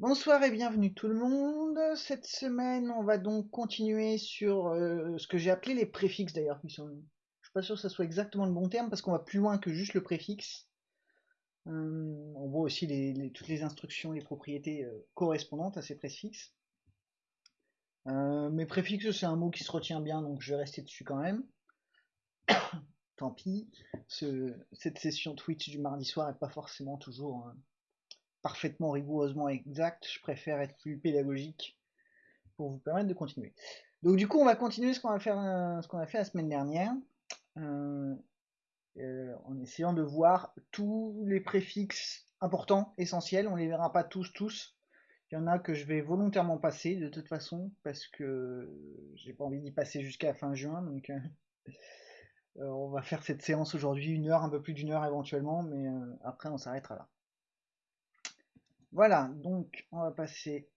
Bonsoir et bienvenue tout le monde. Cette semaine, on va donc continuer sur euh, ce que j'ai appelé les préfixes d'ailleurs. Je suis pas sûr que ce soit exactement le bon terme parce qu'on va plus loin que juste le préfixe. Euh, on voit aussi toutes les instructions, les propriétés euh, correspondantes à ces préfixes. mes préfixes, c'est un mot qui se retient bien, donc je vais rester dessus quand même. Tant pis, cette session Twitch du mardi soir n'est pas forcément toujours parfaitement rigoureusement exact, je préfère être plus pédagogique pour vous permettre de continuer. Donc du coup, on va continuer ce qu'on a fait, ce qu'on a fait la semaine dernière, euh, euh, en essayant de voir tous les préfixes importants, essentiels. On les verra pas tous, tous. Il y en a que je vais volontairement passer de toute façon parce que j'ai pas envie d'y passer jusqu'à fin juin. Donc euh, on va faire cette séance aujourd'hui une heure, un peu plus d'une heure éventuellement, mais après on s'arrêtera là. Voilà, donc on va passer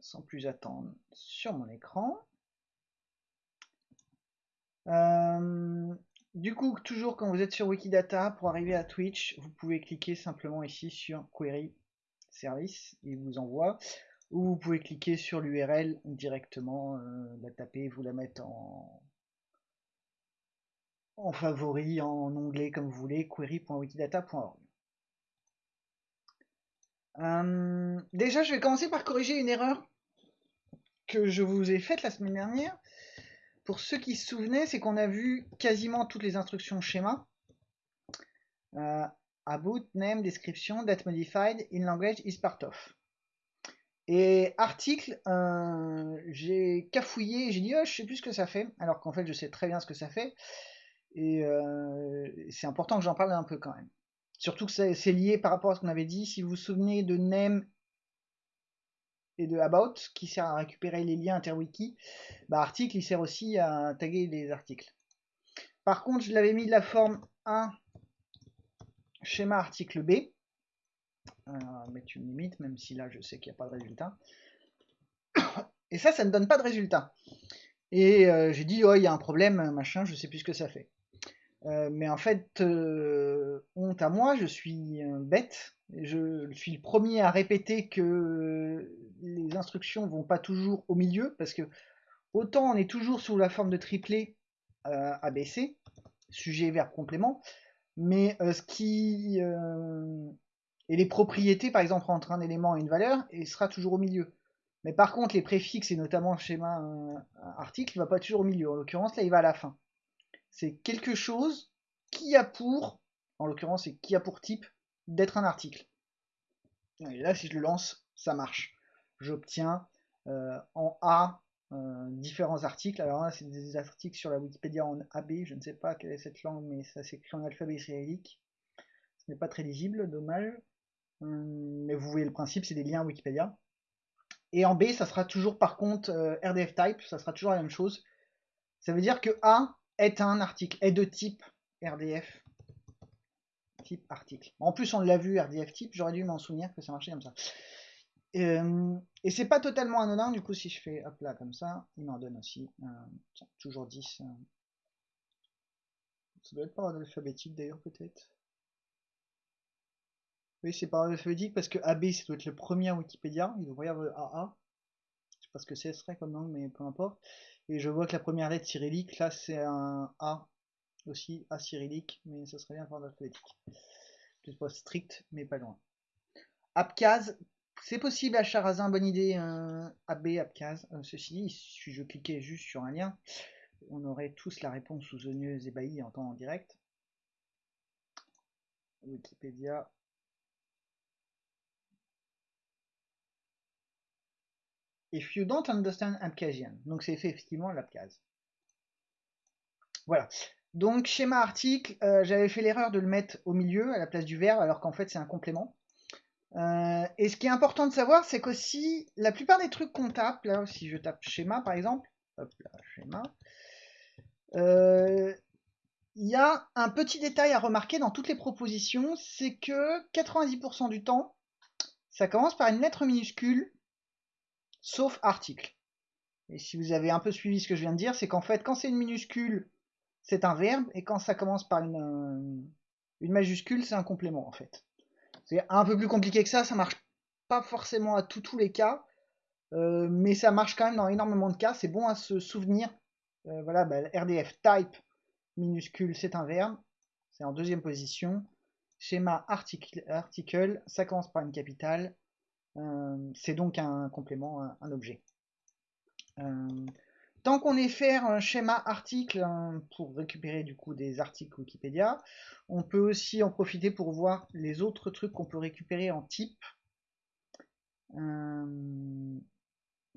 sans plus attendre sur mon écran. Euh, du coup, toujours quand vous êtes sur Wikidata, pour arriver à Twitch, vous pouvez cliquer simplement ici sur Query Service, il vous envoie, ou vous pouvez cliquer sur l'URL directement, euh, la taper, vous la mettre en, en favori, en onglet comme vous voulez, query.wikidata.org. Euh, déjà, je vais commencer par corriger une erreur que je vous ai faite la semaine dernière. Pour ceux qui se souvenaient, c'est qu'on a vu quasiment toutes les instructions schéma. Euh, about, name, description, date modified, in language is part of. Et article, euh, j'ai cafouillé, j'ai dit oh, je sais plus ce que ça fait, alors qu'en fait je sais très bien ce que ça fait. Et c'est important que j'en parle un peu quand même. Surtout que c'est lié par rapport à ce qu'on avait dit. Si vous vous souvenez de name et de about, qui sert à récupérer les liens interwiki, bah, article, il sert aussi à taguer les articles. Par contre, je l'avais mis de la forme 1 schéma article B. Euh, mettre une limite, même si là je sais qu'il n'y a pas de résultat. Et ça, ça ne donne pas de résultat. Et euh, j'ai dit, oh, il y a un problème, machin, je sais plus ce que ça fait. Euh, mais en fait, euh, honte à moi, je suis bête. Je suis le premier à répéter que les instructions vont pas toujours au milieu, parce que autant on est toujours sous la forme de triplet euh, ABC, sujet, verbe, complément, mais ce qui et les propriétés, par exemple, entre un élément et une valeur, et sera toujours au milieu. Mais par contre, les préfixes et notamment schéma article, il va pas toujours au milieu. En l'occurrence, là, il va à la fin c'est quelque chose qui a pour, en l'occurrence c'est qui a pour type, d'être un article. Et là si je le lance, ça marche. J'obtiens euh, en A euh, différents articles. Alors là c'est des articles sur la Wikipédia en AB, je ne sais pas quelle est cette langue, mais ça s'écrit en alphabet cyrillique. Ce n'est pas très lisible, dommage. Hum, mais vous voyez le principe, c'est des liens Wikipédia. Et en B, ça sera toujours par contre euh, RDF type, ça sera toujours la même chose. Ça veut dire que A est un article, est de type RDF type article. En plus, on l'a vu, RDF type, j'aurais dû m'en souvenir que ça marchait comme ça. Euh, et c'est pas totalement anodin, du coup, si je fais hop là comme ça, il m'en donne aussi euh, toujours 10. Euh. Ça doit être par ordre alphabétique d'ailleurs, peut-être. Oui, c'est par ordre alphabétique parce que AB, ça doit être le premier Wikipédia. Il devrait y avoir AA. Sais pas ce que ce serait comme langue, mais peu importe. Et je vois que la première lettre cyrillique, là c'est un A aussi, A cyrillique, mais ça serait bien pour l'alphabétique. C'est pas strict, mais pas loin. Abkhaz, c'est possible à Charazin, bonne idée, un AB Abkhaz. Euh, ceci dit, si je cliquais juste sur un lien, on aurait tous la réponse sous et ébahie en temps en direct. Wikipédia, If you don't understand Abkhazian. Donc c'est effectivement l'Abkhaz. Voilà. Donc schéma article, euh, j'avais fait l'erreur de le mettre au milieu à la place du verbe alors qu'en fait c'est un complément. Euh, et ce qui est important de savoir, c'est qu'aussi la plupart des trucs qu'on tape, là si je tape schéma par exemple, hop schéma, euh, il y a un petit détail à remarquer dans toutes les propositions, c'est que 90% du temps, ça commence par une lettre minuscule sauf article. Et si vous avez un peu suivi ce que je viens de dire, c'est qu'en fait, quand c'est une minuscule, c'est un verbe, et quand ça commence par une, une majuscule, c'est un complément, en fait. C'est un peu plus compliqué que ça, ça marche pas forcément à tous les cas, euh, mais ça marche quand même dans énormément de cas. C'est bon à se souvenir. Euh, voilà, bah, RDF type minuscule, c'est un verbe. C'est en deuxième position. Schéma article, article ça commence par une capitale. Euh, c'est donc un complément, un, objet. tant qu'on est faire un schéma article hein, pour récupérer du coup des articles Wikipédia, on peut aussi en profiter pour voir les autres trucs qu'on peut récupérer en type.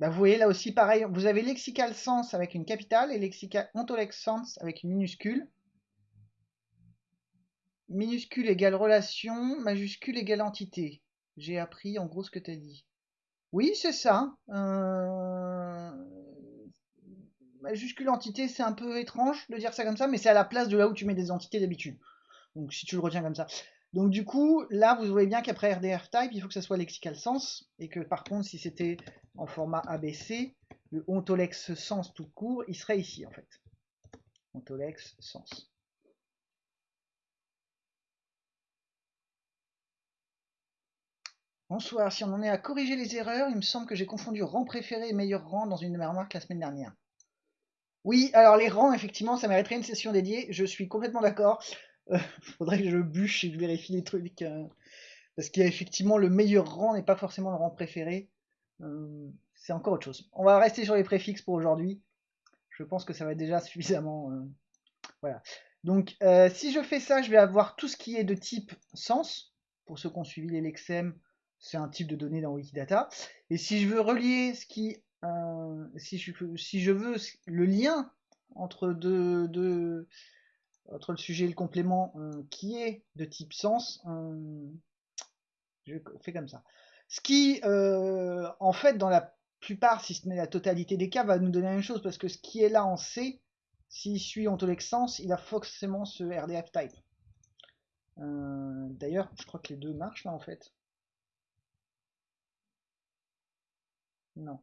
Bah, vous voyez là aussi pareil, vous avez lexical sens avec une capitale et lexical ontolex sens avec une minuscule. Minuscule égale relation, majuscule égale entité. J'ai appris en gros ce que tu as dit. Oui, c'est ça. Euh, majuscule entité, c'est un peu étrange de dire ça comme ça, mais c'est à la place de là où tu mets des entités d'habitude. Donc si tu le retiens comme ça. Donc du coup, là, vous voyez bien qu'après RDF type, il faut que ça soit lexical sens, et que par contre, si c'était en format ABC, le ontolex sens tout court, il serait ici en fait. Ontolex sens. Bonsoir, si on en est à corriger les erreurs, il me semble que j'ai confondu rang préféré et meilleur rang dans une de mes remarques la semaine dernière. Oui, alors les rangs, effectivement, ça mériterait une session dédiée, je suis complètement d'accord. Il faudrait que je bûche et que je vérifie les trucs. Euh, parce qu'effectivement, le meilleur rang n'est pas forcément le rang préféré. Euh, c'est encore autre chose. On va rester sur les préfixes pour aujourd'hui. Je pense que ça va être déjà suffisamment. Euh, voilà. Donc, si je fais ça, je vais avoir tout ce qui est de type sens. Pour ceux qui ont suivi les Lexem, c'est un type de données dans Wikidata. Et si je veux relier ce qui. si, je, si je veux le lien entre deux entre le sujet et le complément euh, qui est de type sens, euh, je fais comme ça. Ce qui, euh, en fait, dans la plupart, si ce n'est la totalité des cas, va nous donner la même chose, parce que ce qui est là en C, s'il suit sens, il a forcément ce RDF type. D'ailleurs, je crois que les deux marchent là en fait. Non.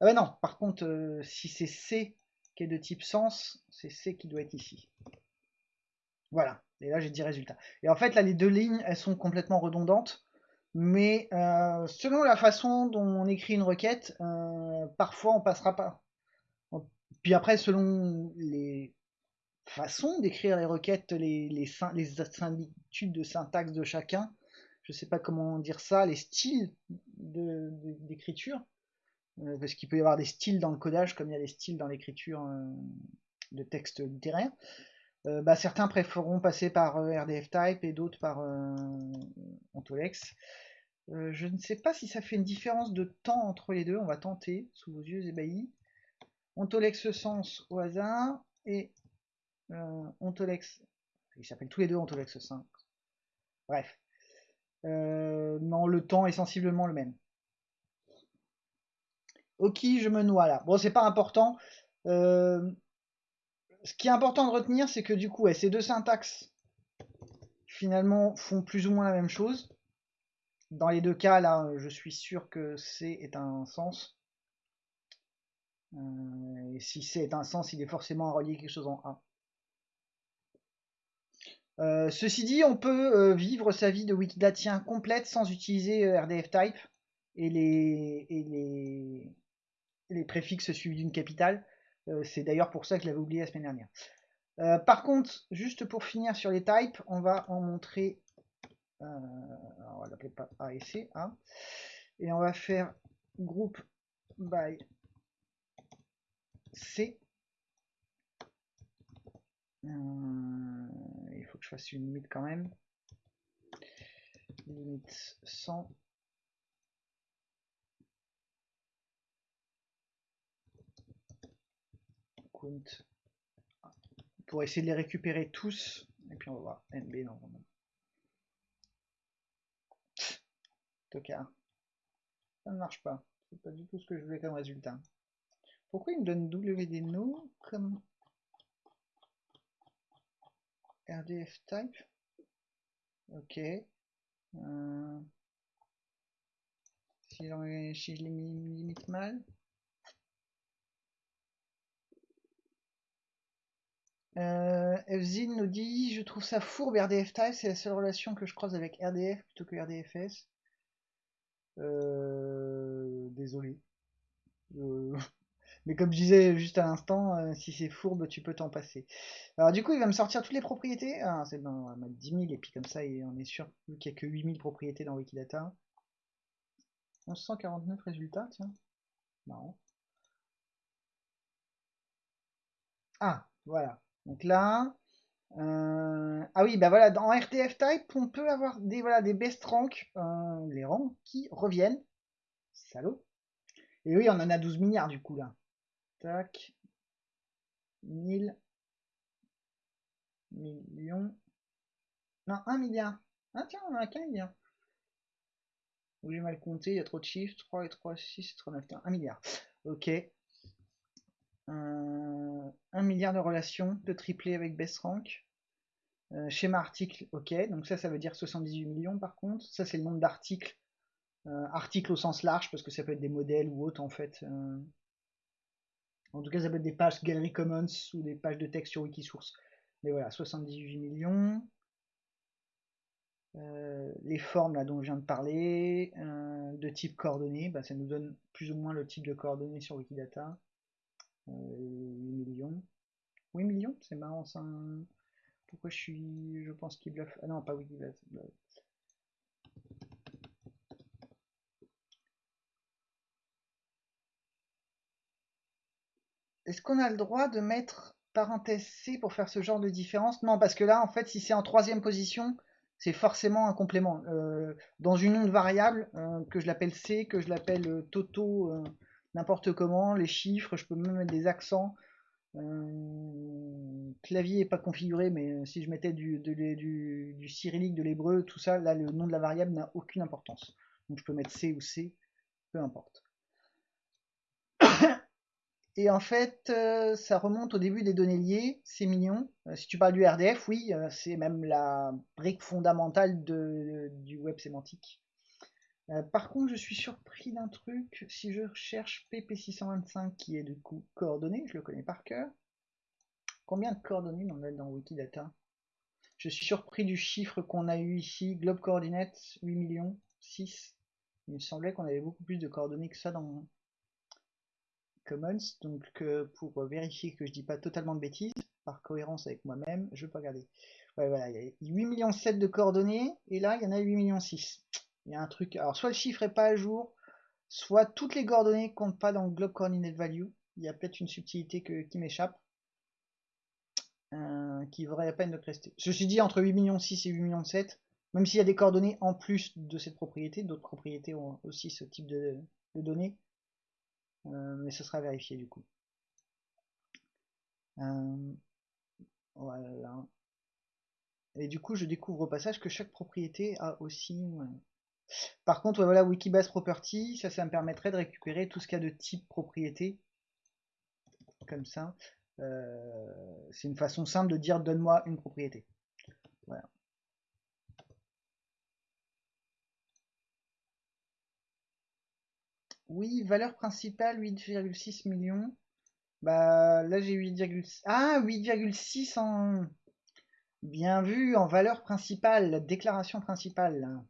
Ah bah non, par contre, si c'est C qui est de type sens, c'est C qui doit être ici. Voilà, et là j'ai dit résultat. Et en fait là les deux lignes elles sont complètement redondantes, mais euh, selon la façon dont on écrit une requête, euh, parfois on passera pas. Puis après selon les façons d'écrire les requêtes, les, les, similitudes de syntaxe de chacun, je sais pas comment dire ça, les styles d'écriture, euh, parce qu'il peut y avoir des styles dans le codage comme il y a des styles dans l'écriture de texte littéraire. Euh, bah, certains préféreront passer par euh, RDF Type et d'autres par euh, Ontolex. je ne sais pas si ça fait une différence de temps entre les deux. On va tenter sous vos yeux ébahis. Ontolex sens au hasard et Ontolex. Ils s'appellent tous les deux Ontolex 5. Bref. non, le temps est sensiblement le même. Ok, je me noie là. Bon, c'est pas important ce qui est important de retenir, c'est que du coup, ces deux syntaxes, finalement, font plus ou moins la même chose. Dans les deux cas, là, je suis sûr que C est un sens. Euh, et si C est un sens, il est forcément à relier quelque chose en A. Euh, ceci dit, on peut euh, vivre sa vie de wikidatien complète sans utiliser RDF type et les, et les, les préfixes suivis d'une capitale. Euh, c'est d'ailleurs pour ça que je l'avais oublié la semaine dernière. Euh, par contre, juste pour finir sur les types, on va en montrer. Euh, on va l'appeler pas A et C. Hein. et on va faire groupe by C. il faut que je fasse une limite quand même. Limite 100 pour essayer de les récupérer tous. Et puis on va voir NB normalement. Tocard. Ça ne marche pas. C'est pas du tout ce que je voulais comme résultat. Pourquoi il me donne WD no comme RDF type? Ok. Euh... Si, si je limite mal. Euh, Fzin nous dit Je trouve ça fourbe RDF type, c'est la seule relation que je croise avec RDF plutôt que RDFS. Euh, désolé. Euh, mais comme je disais juste à l'instant, euh, si c'est fourbe, tu peux t'en passer. Alors du coup, il va me sortir toutes les propriétés. Ah, c'est bon, on va mettre 10 000 et puis comme ça, on est sûr qu'il n'y a que 8000 propriétés dans Wikidata. 1149 résultats, tiens. Ah, voilà. Donc là, euh, ah oui, bah voilà, dans RTF Type, on peut avoir des, voilà, des best rank, euh, les rangs qui reviennent. Salaud. Et oui, on en a 12 milliards du coup là. Tac. 1000 millions. Non, 1 milliard. Ah tiens, on en a qu'un milliard. j'ai mal compté, il y a trop de chiffres. 3 et 3, 6 et 3, 9, 1 milliard. Ok. 1 milliard de relations de triplé avec best rank. Euh, schéma article, ok, donc ça, ça veut dire 78 millions par contre. Ça, c'est le nombre d'articles. Euh, articles au sens large, parce que ça peut être des modèles ou autres en fait. Euh. En tout cas, ça peut être des pages Gallery Commons ou des pages de texte sur Wikisource. Mais voilà, 78 millions. les formes là dont je viens de parler, de type coordonnées, bah, ça nous donne plus ou moins le type de coordonnées sur Wikidata. 8 millions. 8 millions C'est marrant ça. Pourquoi je suis. Je pense qu'il bluffe. Ah non, pas Wikibase. Est-ce qu'on a le droit de mettre parenthèse C pour faire ce genre de différence? Non, parce que là, en fait, si c'est en troisième position, c'est forcément un complément. Euh, dans une onde variable, euh, que je l'appelle C, que je l'appelle euh, Toto, n'importe comment, les chiffres, je peux même mettre des accents. Euh, clavier n'est pas configuré, mais euh, si je mettais du, du, cyrillique, de l'hébreu, tout ça, là le nom de la variable n'a aucune importance. Donc je peux mettre C ou C, peu importe. Et en fait, euh, ça remonte au début des données liées, c'est mignon. si tu parles du RDF, oui, c'est même la brique fondamentale du web sémantique. Euh, par contre, je suis surpris d'un truc. Si je cherche PP625, qui est du coup coordonnées, je le connais par cœur. Combien de coordonnées on a dans Wikidata? Je suis surpris du chiffre qu'on a eu ici. Globe Coordinates, 8 millions, 6. Il me semblait qu'on avait beaucoup plus de coordonnées que ça dans Commons. Donc euh, pour vérifier que je dis pas totalement de bêtises, par cohérence avec moi-même, je pas regarder. Ouais, voilà, il y a 8 millions 7 de coordonnées, et là il y en a 8 millions 6 il y a un truc. Alors, soit le chiffre est pas à jour, soit toutes les coordonnées comptent pas dans le Globe Coordinate Value. Il y a peut-être une subtilité qui m'échappe. Euh, qui vaudrait la peine de rester. Ceci dit, entre 8 millions 6 et 8 millions 7, même s'il y a des coordonnées en plus de cette propriété, d'autres propriétés ont aussi ce type de, données. Euh, mais ce sera vérifié du coup. Euh, voilà. Et du coup, je découvre au passage que chaque propriété a aussi par contre, voilà, Wikibase Property, ça, ça me permettrait de récupérer tout ce qu'il y a de type propriété. Comme ça. Euh, c'est une façon simple de dire donne-moi une propriété. Oui, valeur principale 8,6 millions. Bah là j'ai 8,6. Ah 8,6 en. Bien vu, en valeur principale, déclaration principale.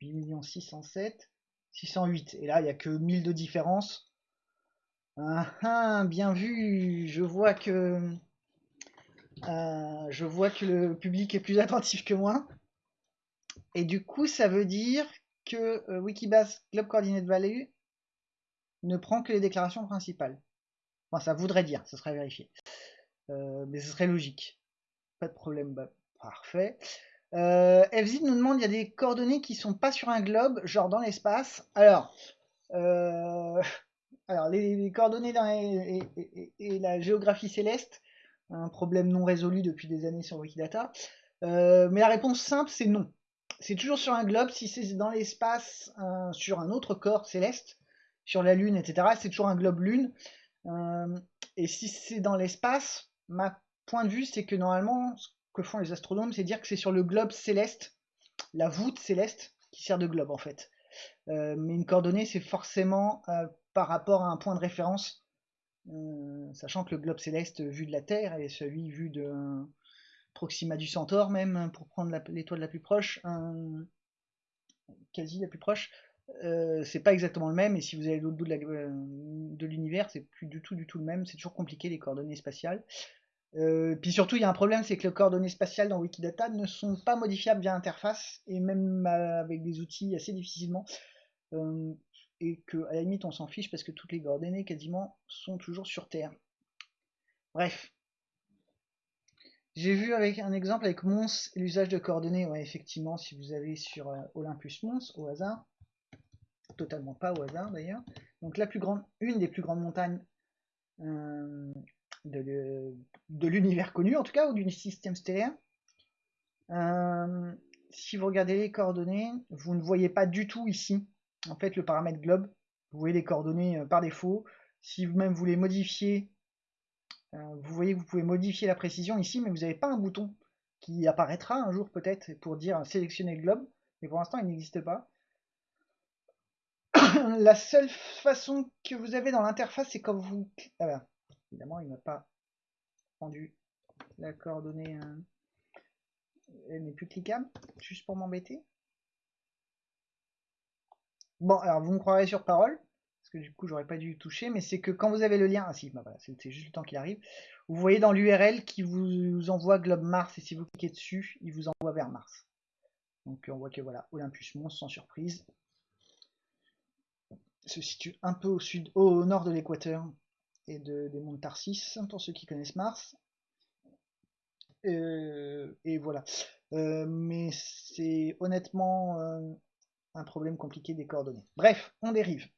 8 607, 608. Et là, il n'y a que 1000 de différence. Ah, ah, bien vu, je vois que euh, je vois que le public est plus attentif que moi. Et du coup, ça veut dire que euh, Wikibase Globe Coordinate Value ne prend que les déclarations principales. Enfin, ça voudrait dire, ça serait vérifié. Euh, mais ce serait logique. Pas de problème, bah, parfait. Euh, FZ nous demande il y a des coordonnées qui sont pas sur un globe, genre dans l'espace. Alors, euh, alors les, coordonnées et, la géographie céleste, un problème non résolu depuis des années sur Wikidata. Euh, mais la réponse simple, c'est non. C'est toujours sur un globe. Si c'est dans l'espace, sur un autre corps céleste, sur la Lune, etc., c'est toujours un globe Lune. et si c'est dans l'espace, ma point de vue, c'est que normalement, que font les astronomes, c'est dire que c'est sur le globe céleste, la voûte céleste, qui sert de globe en fait. Euh, mais une coordonnée, c'est forcément euh, par rapport à un point de référence, euh, sachant que le globe céleste vu de la Terre et celui vu de Proxima du Centaure même, pour prendre l'étoile la plus proche, quasi la plus proche, c'est pas exactement le même, et si vous allez l'autre bout de l'univers, c'est plus du tout du tout le même, c'est toujours compliqué les coordonnées spatiales. Euh, puis surtout, il y a un problème, c'est que les coordonnées spatiales dans Wikidata ne sont pas modifiables via interface, et même avec des outils assez difficilement. Euh, et que à la limite, on s'en fiche parce que toutes les coordonnées quasiment sont toujours sur Terre. Bref. J'ai vu avec un exemple avec Mons l'usage de coordonnées. Ouais, effectivement, si vous avez sur euh, Olympus Mons, au hasard, totalement pas au hasard d'ailleurs. Donc la plus grande, une des plus grandes montagnes de, l'univers connu, en tout cas, ou du système stellaire. Euh, si vous regardez les coordonnées, vous ne voyez pas du tout ici, en fait, le paramètre globe. Vous voyez les coordonnées euh, par défaut. Si vous-même voulez modifier, euh, vous voyez que vous pouvez modifier la précision ici, mais vous n'avez pas un bouton qui apparaîtra un jour peut-être pour dire sélectionner le globe. Mais pour l'instant, il n'existe pas. la seule façon que vous avez dans l'interface, c'est quand vous... Ah Évidemment, il m'a pas rendu la coordonnée. Euh, elle n'est plus cliquable, juste pour m'embêter. Bon, alors vous me croirez sur parole, parce que du coup j'aurais pas dû toucher, mais c'est que quand vous avez le lien, ah si, bah c'est juste le temps qu'il arrive, vous voyez dans l'URL qui vous envoie Globe Mars, et si vous cliquez dessus, il vous envoie vers Mars. Donc on voit que voilà, Olympus Mons, sans surprise, se situe un peu au sud, au nord de l'équateur, et de, des mondes Tarsis, pour ceux qui connaissent Mars. Euh, et voilà. Euh, mais c'est honnêtement euh, un problème compliqué des coordonnées. Bref, on dérive.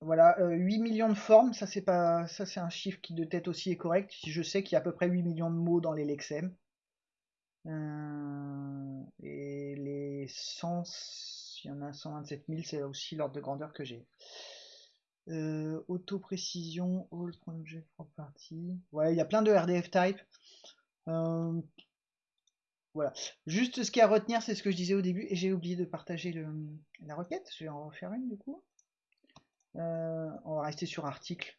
voilà, 8 millions de formes, ça c'est pas ça c'est un chiffre qui de tête aussi est correct. Si je sais qu'il y a à peu près 8 millions de mots dans les lexèmes. et les sens il y en a 127 000, c'est aussi l'ordre de grandeur que j'ai. Euh, auto-précision, all project property. Ouais, il y a plein de RDF type. Euh, voilà. Juste ce qu'il y a à retenir, c'est ce que je disais au début, et j'ai oublié de partager le, la requête. Je vais en refaire une du coup. Euh, on va rester sur article,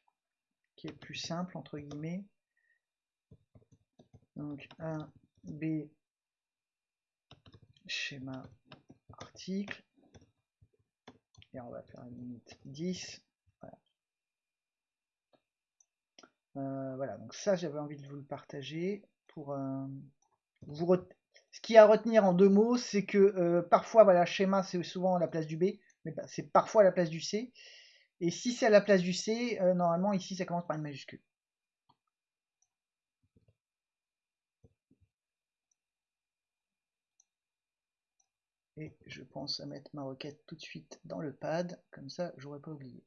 qui est plus simple, entre guillemets. Donc, 1, B, schéma, article on va faire une limite 10. Euh, voilà. donc ça j'avais envie de vous le partager pour euh, vous ce qui a à retenir en deux mots c'est que euh, parfois voilà schéma c'est souvent la place du B mais c'est parfois la place du C et si c'est à la place du C normalement ici ça commence par une majuscule Et je pense à mettre ma requête tout de suite dans le pad, comme ça j'aurais pas oublié.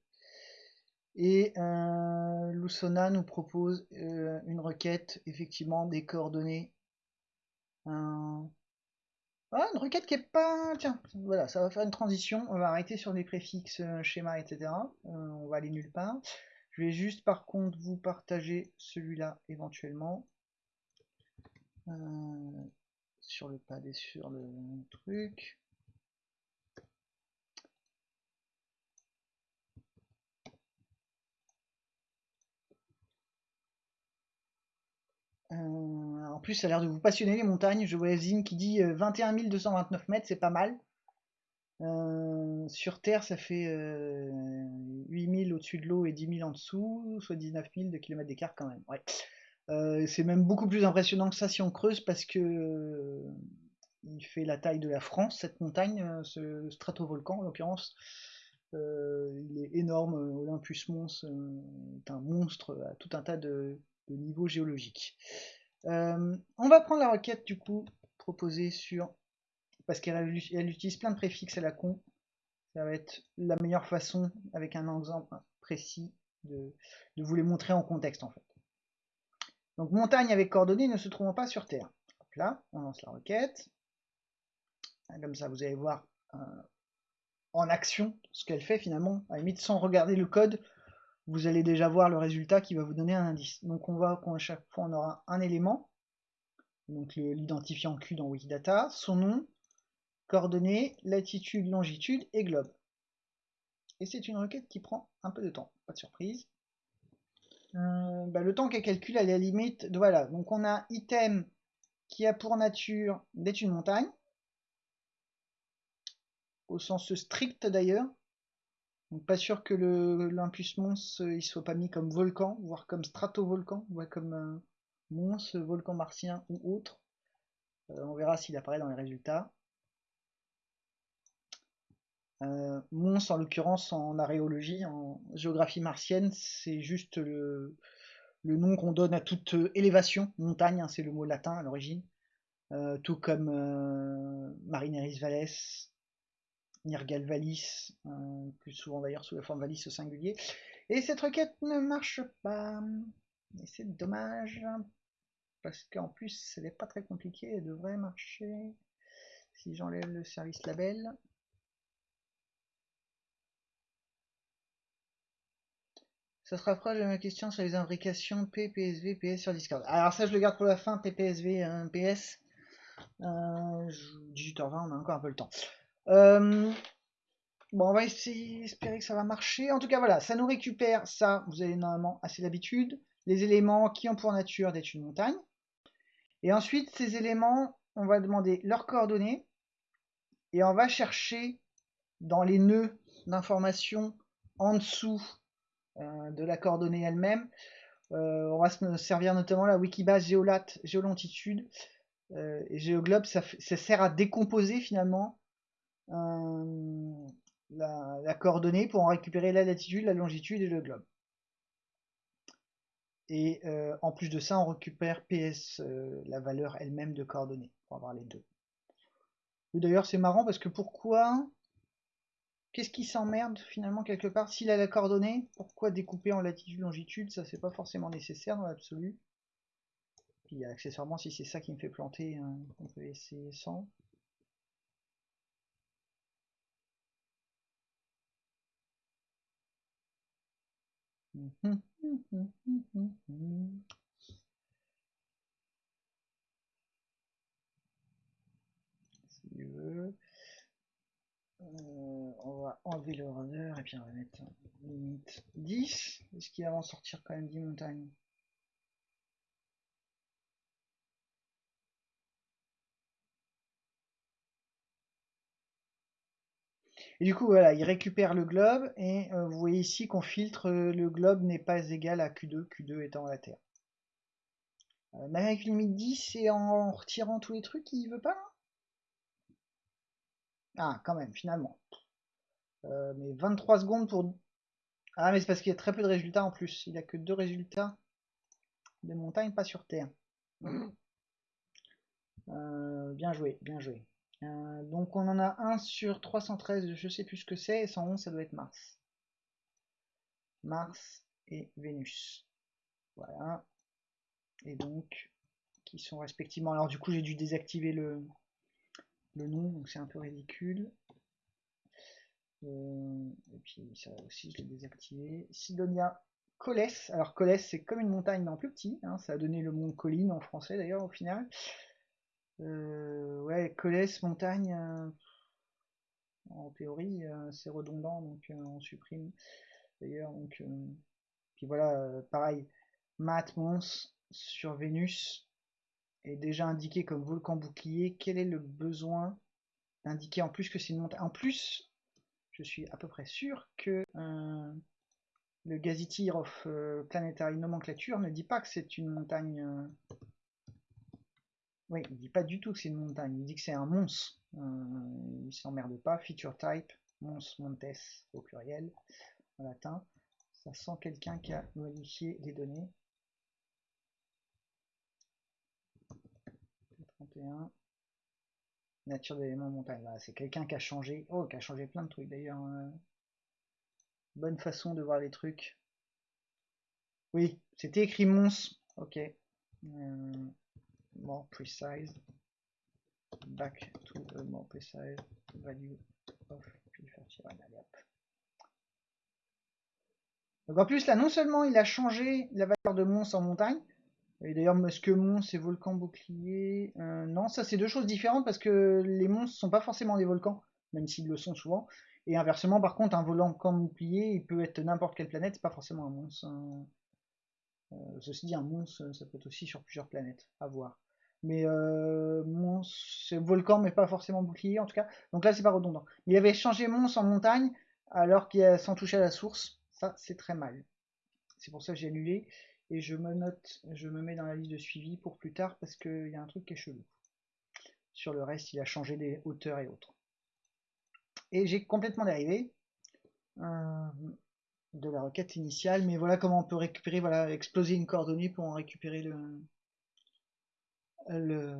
Et euh, nous propose euh, une requête, effectivement, des coordonnées. Ah, une requête qui est pas... Tiens, voilà, ça va faire une transition. On va arrêter sur les préfixes, euh, schéma, etc. on va aller nulle part. Je vais juste, par contre, vous partager celui-là, éventuellement. Sur le et sur le truc. Euh, en plus, ça a l'air de vous passionner les montagnes. Je vois Zine qui dit 21 euh, 229 mètres, c'est pas mal. Euh, sur Terre, ça fait 8000 au-dessus de l'eau et 10 000 en dessous, soit 19 000 de kilomètres d'écart quand même. Ouais. C'est même beaucoup plus impressionnant que ça si on creuse parce que il fait la taille de la France, cette montagne, ce stratovolcan en l'occurrence. il est énorme, Olympus Mons est un monstre à tout un tas de, niveau géologique. Euh, on va prendre la requête du coup proposée sur parce qu'elle utilise plein de préfixes à la con. Ça va être la meilleure façon avec un exemple précis de, vous les montrer en contexte en fait. Donc montagne avec coordonnées ne se trouvant pas sur Terre. là, on lance la requête. Comme ça, vous allez voir euh, en action ce qu'elle fait finalement. À la limite, sans regarder le code, vous allez déjà voir le résultat qui va vous donner un indice. Donc on voit qu'à chaque fois on aura un élément, donc l'identifiant Q dans Wikidata, son nom, coordonnées, latitude, longitude et globe. Et c'est une requête qui prend un peu de temps, pas de surprise. Euh, bah, le temps qu'elle calcule à la limite, voilà, donc on a item qui a pour nature d'être une montagne, au sens strict d'ailleurs. Donc pas sûr que l'Impus Mons il soit pas mis comme volcan, voire comme stratovolcan, voire comme euh, Mons, volcan martien ou autre. Euh, on verra s'il apparaît dans les résultats. Euh, Mons, en l'occurrence, en aréologie, en géographie martienne, c'est juste le, nom qu'on donne à toute élévation, montagne, hein, c'est le mot latin à l'origine, euh, tout comme euh, Marineris Valles, Nirgal Valis, plus souvent d'ailleurs sous la forme Valis au singulier. Et cette requête ne marche pas. Et c'est dommage, parce qu'en plus, elle n'est pas très compliquée, elle devrait marcher. Si j'enlève le service label. Ça se rapproche de ma question sur les imbrications PPSV, PS sur Discord. Alors ça, je le garde pour la fin, PPSV, PS. Euh, 18h20, on a encore un peu le temps. Euh, bon, on va essayer, espérer que ça va marcher. En tout cas, voilà, ça nous récupère ça, vous avez normalement assez l'habitude. Les éléments qui ont pour nature d'être une montagne. Et ensuite, ces éléments, on va demander leurs coordonnées. Et on va chercher dans les nœuds d'information en dessous de la coordonnée elle-même. Euh, on va se servir notamment la Wikibase Géolat, Géolongitude euh, et Géoglobe. Ça, sert à décomposer finalement la, coordonnée pour en récupérer la latitude, la longitude et le globe. Et en plus de ça, on récupère PS, la valeur elle-même de coordonnées, pour avoir les deux. D'ailleurs, c'est marrant parce que pourquoi Qu'est-ce qui s'emmerde finalement quelque part S'il a la coordonnée, pourquoi découper en latitude, longitude? Ça, c'est pas forcément nécessaire dans l'absolu. Puis accessoirement, si c'est ça qui me fait planter, hein, on peut essayer sans. Si tu veux. Euh, on va enlever le runner et puis on va mettre limite 10. Est-ce qu'il va en sortir quand même 10 montagnes? Et du coup, voilà, il récupère le globe et euh, vous voyez ici qu'on filtre euh, le globe n'est pas égal à Q2, Q2 étant la Terre. mais avec limite 10 et en retirant tous les trucs, il veut pas ah, quand même, finalement. Euh, mais 23 secondes pour... Ah, mais c'est parce qu'il y a très peu de résultats en plus. Il n'y a que deux résultats de montagne, pas sur Terre. Euh, bien joué, bien joué. Euh, donc on en a un sur 313, je sais plus ce que c'est, et 111 ça doit être Mars. Mars et Vénus. Voilà. Et donc, qui sont respectivement... Alors du coup j'ai dû désactiver le, le nom, donc c'est un peu ridicule. Euh, et puis ça aussi, je l'ai désactivé. Sidonia Coles. Alors Coles, c'est comme une montagne, mais en plus petit. Hein. ça a donné le mont Colline en français d'ailleurs au final. Euh, ouais, Coles, montagne. Euh, en théorie, c'est redondant, donc on supprime. D'ailleurs, donc. puis voilà, pareil. Matt Mons sur Vénus est déjà indiqué comme volcan bouclier, quel est le besoin d'indiquer en plus que c'est une montagne? En plus, je suis à peu près sûr que euh, le Gazetteer of euh, Planetary Nomenclature ne dit pas que c'est une montagne. Euh, oui, il dit pas du tout que c'est une montagne, il dit que c'est un mons. il s'emmerde pas. Feature type, mons, montes au pluriel, en latin. Ça sent quelqu'un qui a modifié les données. Nature d'éléments montagne. c'est quelqu'un qui a changé. Oh, qui a changé plein de trucs d'ailleurs. Hein. Bonne façon de voir les trucs. Oui, c'était écrit mons. Ok. Euh, more precise. Back to a more precise value of Donc en plus là, non seulement il a changé la valeur de mons en montagne, d'ailleurs, est-ce que mons et volcan bouclier euh, Non, ça c'est deux choses différentes parce que les monstres sont pas forcément des volcans, même s'ils le sont souvent. Et inversement, par contre, un volcan bouclier, il peut être n'importe quelle planète, c'est pas forcément un monstre. Hein. Euh, ceci dit, un monstre, ça peut être aussi sur plusieurs planètes, à voir. Mais euh, volcan, mais pas forcément bouclier en tout cas. Donc là, c'est pas redondant. Il avait changé Mons en montagne alors qu'il a sans toucher à la source. Ça, c'est très mal. C'est pour ça que j'ai annulé. Et je me note, je me mets dans la liste de suivi pour plus tard parce qu'il y a un truc qui est chelou. Sur le reste, il a changé des hauteurs et autres. Et j'ai complètement dérivé euh, de la requête initiale. Mais voilà comment on peut récupérer, voilà, exploser une coordonnée pour en récupérer le, le,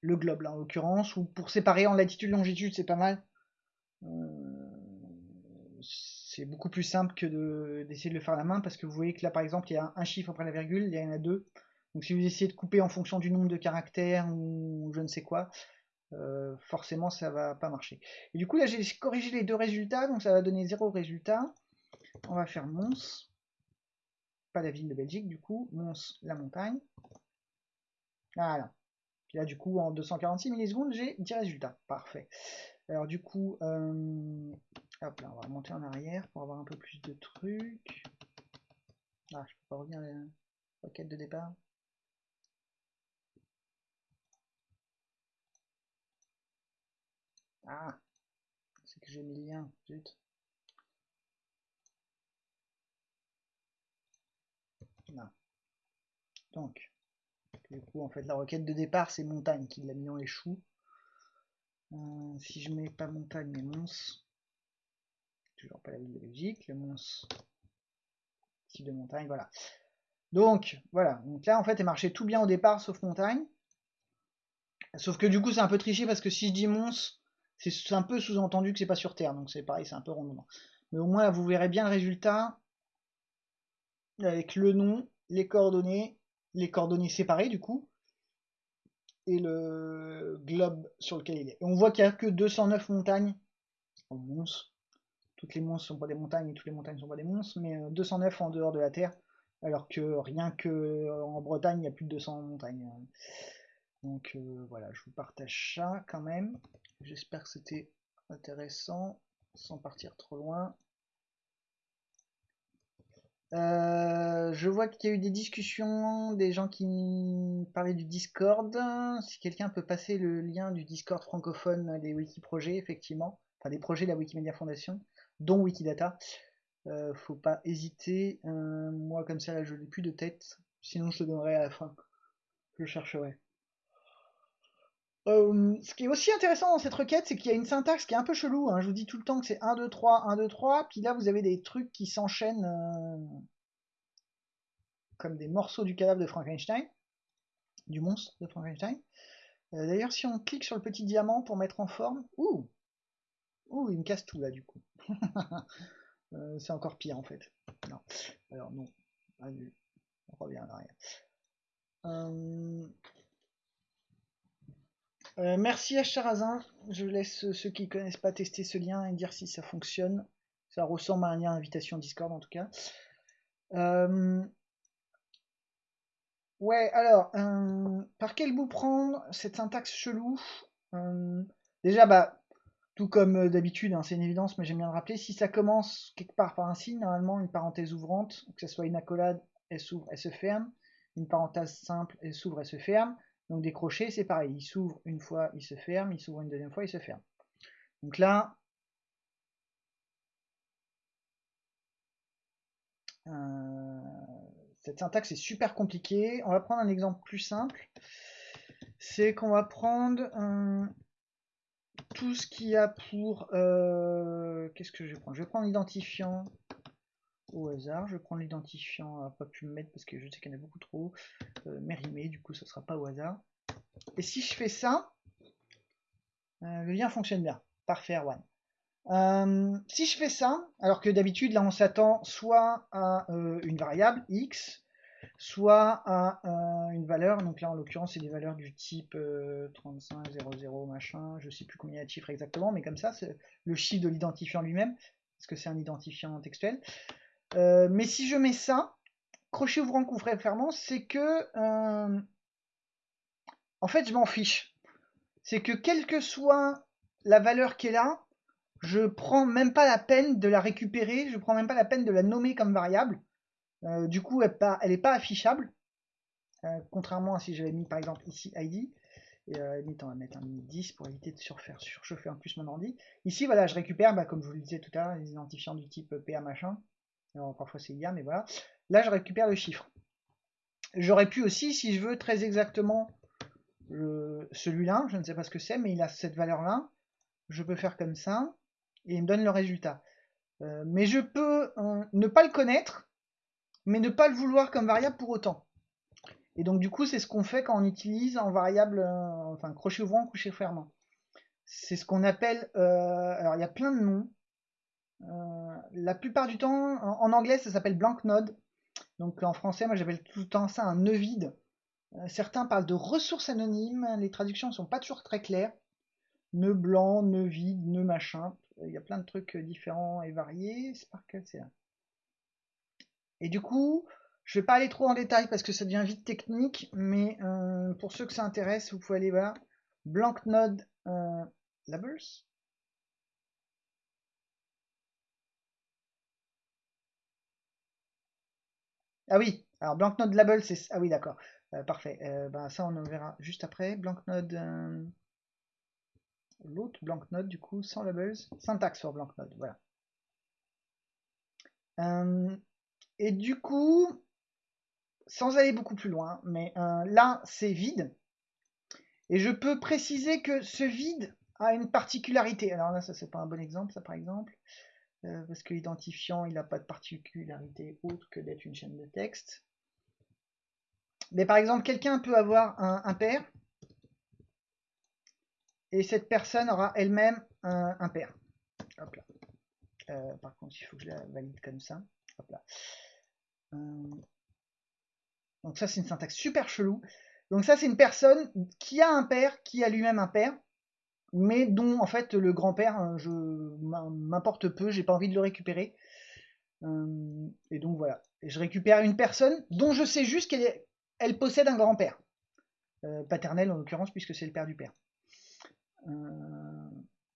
le globe là en l'occurrence, ou pour séparer en latitude longitude c'est pas mal. Euh, c'est beaucoup plus simple que d'essayer de, le faire à la main parce que vous voyez que là par exemple il y a un chiffre après la virgule, il y en a deux. Donc si vous essayez de couper en fonction du nombre de caractères ou je ne sais quoi, euh, forcément ça va pas marcher. Et du coup là j'ai corrigé les deux résultats, donc ça va donner zéro résultat. On va faire mons la ville de Belgique, du coup, Mons, la montagne. Voilà. Puis là, du coup, en 246 millisecondes, j'ai 10 résultats. Parfait. Alors, du coup, euh, hop là, on va remonter en arrière pour avoir un peu plus de trucs. Ah, je peux pas revenir à la requête de départ. Ah, c'est que j'ai mis le lien, zut. Donc, du coup, en fait, la requête de départ, c'est montagne qui l'a mis en échoue. Euh, si je mets pas montagne, mais mons, toujours pas la ville de le mons, type de montagne, voilà. Donc, voilà. Donc là, en fait, elle marchait tout bien au départ, sauf montagne. Sauf que du coup, c'est un peu triché parce que si je dis mons, c'est un peu sous-entendu que c'est pas sur Terre. Donc c'est pareil, c'est un peu rondement. Mais au moins, vous verrez bien le résultat avec le nom, les coordonnées, les coordonnées séparées du coup, et le globe sur lequel il est. Et on voit qu'il n'y a que 209 montagnes en monstres. Toutes les monstres sont pas des montagnes et toutes les montagnes ne sont pas des monstres, mais 209 euh, en dehors de la Terre, alors que rien que euh, en Bretagne, il y a plus de 200 montagnes. Donc euh, voilà, je vous partage ça quand même. J'espère que c'était intéressant, sans partir trop loin. Je vois qu'il y a eu des discussions, des gens qui parlaient du Discord. Si quelqu'un peut passer le lien du Discord francophone des Wikiprojets, effectivement, enfin des projets de la Wikimedia Foundation, dont Wikidata, euh, faut pas hésiter. Euh, moi, comme ça, je n'ai plus de tête. Sinon, je te donnerai à la fin. Je chercherai. ce qui est aussi intéressant dans cette requête, c'est qu'il y a une syntaxe qui est un peu chelou. Hein. Je vous dis tout le temps que c'est 1, 2, 3, 1, 2, 3. Puis là, vous avez des trucs qui s'enchaînent comme des morceaux du cadavre de Frankenstein, du monstre de Frankenstein. Euh, d'ailleurs, si on clique sur le petit diamant pour mettre en forme, ouh, ouh, il me casse tout là du coup. Euh, c'est encore pire en fait. Non, alors non, On revient en arrière. Euh, merci à Charazin. Je laisse ceux qui connaissent pas tester ce lien et dire si ça fonctionne. Ça ressemble à un lien invitation Discord en tout cas. Ouais, alors, euh, par quel bout prendre cette syntaxe chelou? Euh, Déjà, bah, tout comme euh, d'habitude, hein, c'est une évidence, mais j'aime bien le rappeler, si ça commence quelque part par un signe, normalement une parenthèse ouvrante, que ce soit une accolade, elle s'ouvre, elle se ferme, une parenthèse simple, elle s'ouvre, elle se ferme, donc des crochets, c'est pareil, il s'ouvre une fois, il se ferme, il s'ouvre une deuxième fois, il se ferme. Donc là, cette syntaxe est super compliquée. On va prendre un exemple plus simple. C'est qu'on va prendre tout ce qu'il y a pour... Euh, qu'est-ce que je vais prendre? Je vais prendre l'identifiant au hasard. Je vais prendre l'identifiant à pas pu me mettre parce que je sais qu'il y en a beaucoup trop. Euh, du coup, ce sera pas au hasard. Et si je fais ça, euh, le lien fonctionne bien. Parfait, One. Euh, si je fais ça, alors que d'habitude là on s'attend soit à une variable x, soit à euh, une valeur, donc là en l'occurrence c'est des valeurs du type 35, 00, machin, je sais plus combien de chiffres exactement, mais comme ça c'est le chiffre de l'identifiant lui-même, parce que c'est un identifiant textuel. mais si je mets ça, crochet ouvrant couvre fermant, c'est que en fait je m'en fiche. C'est que quelle que soit la valeur qui est là, je prends même pas la peine de la récupérer, je prends même pas la peine de la nommer comme variable. Euh, du coup, elle, n'est pas affichable. euh, contrairement à si j'avais mis par exemple ici ID. Et on va mettre un 10 pour éviter de surchauffer en plus mon ordi. Ici, voilà, je récupère, bah, comme je vous le disais tout à l'heure, les identifiants du type PA machin. Alors, parfois c'est IA, mais voilà. Là, je récupère le chiffre. J'aurais pu aussi, si je veux très exactement celui-là, je ne sais pas ce que c'est, mais il a cette valeur-là. Je peux faire comme ça, et il me donne le résultat. Euh, mais je peux ne pas le connaître, mais ne pas le vouloir comme variable pour autant. Et donc du coup, c'est ce qu'on fait quand on utilise en variable, euh, enfin crochet ouvrant, crochet fermant. C'est ce qu'on appelle, alors il y a plein de noms. la plupart du temps, en, anglais, ça s'appelle blank node. Donc en français, moi j'appelle tout le temps ça un nœud vide. certains parlent de ressources anonymes, les traductions ne sont pas toujours très claires. Nœud blanc, nœud vide, nœud machin. Il y a plein de trucs différents et variés. C'est par quel c'est là? Et du coup, je vais pas aller trop en détail parce que ça devient vite technique, mais euh, pour ceux que ça intéresse, vous pouvez aller voir Blank Node euh, Labels. Ah oui, alors Blank Node Labels, c'est... Ah oui, d'accord. Euh, parfait. ben, ça, on en verra juste après. Blank Node... L'autre Blank Node, du coup, sans labels. Syntaxe sur Blank Node, voilà. Et du coup, sans aller beaucoup plus loin, mais euh, là c'est vide. Et je peux préciser que ce vide a une particularité. Alors là, ça c'est pas un bon exemple, ça par exemple, euh, parce que l'identifiant il n'a pas de particularité autre que d'être une chaîne de texte. Mais par exemple, quelqu'un peut avoir un, un, pair, et cette personne aura elle-même un, un, pair. Hop là. Euh, par contre, il faut que je la valide comme ça. Hop là. Donc ça, c'est une syntaxe super chelou. Donc ça, c'est une personne qui a un père, qui a lui-même un père, mais dont en fait le grand-père, euh, je m'importe peu, j'ai pas envie de le récupérer. Euh, et donc voilà. Je récupère une personne dont je sais juste qu'elle elle possède un grand-père. Euh, paternel en l'occurrence, puisque c'est le père du père.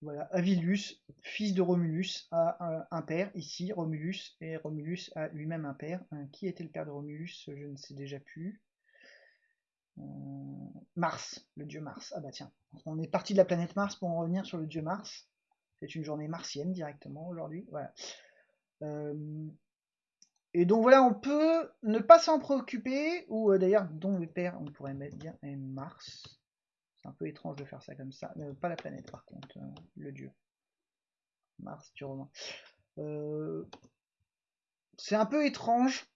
Voilà, Avilus, fils de Romulus, a un, père ici, Romulus, et Romulus a lui-même un père. Euh, qui était le père de Romulus Je ne sais déjà plus. Euh, Mars, le dieu Mars. Ah bah tiens, on est parti de la planète Mars pour en revenir sur le dieu Mars. C'est une journée martienne directement aujourd'hui. Voilà. Euh, et donc voilà, on peut ne pas s'en préoccuper, ou d'ailleurs, dont le père, on pourrait mettre bien Mars. C'est un peu étrange de faire ça comme ça. Euh, pas la planète par contre, euh, le dieu. Mars, du roman. Euh, c'est un peu étrange.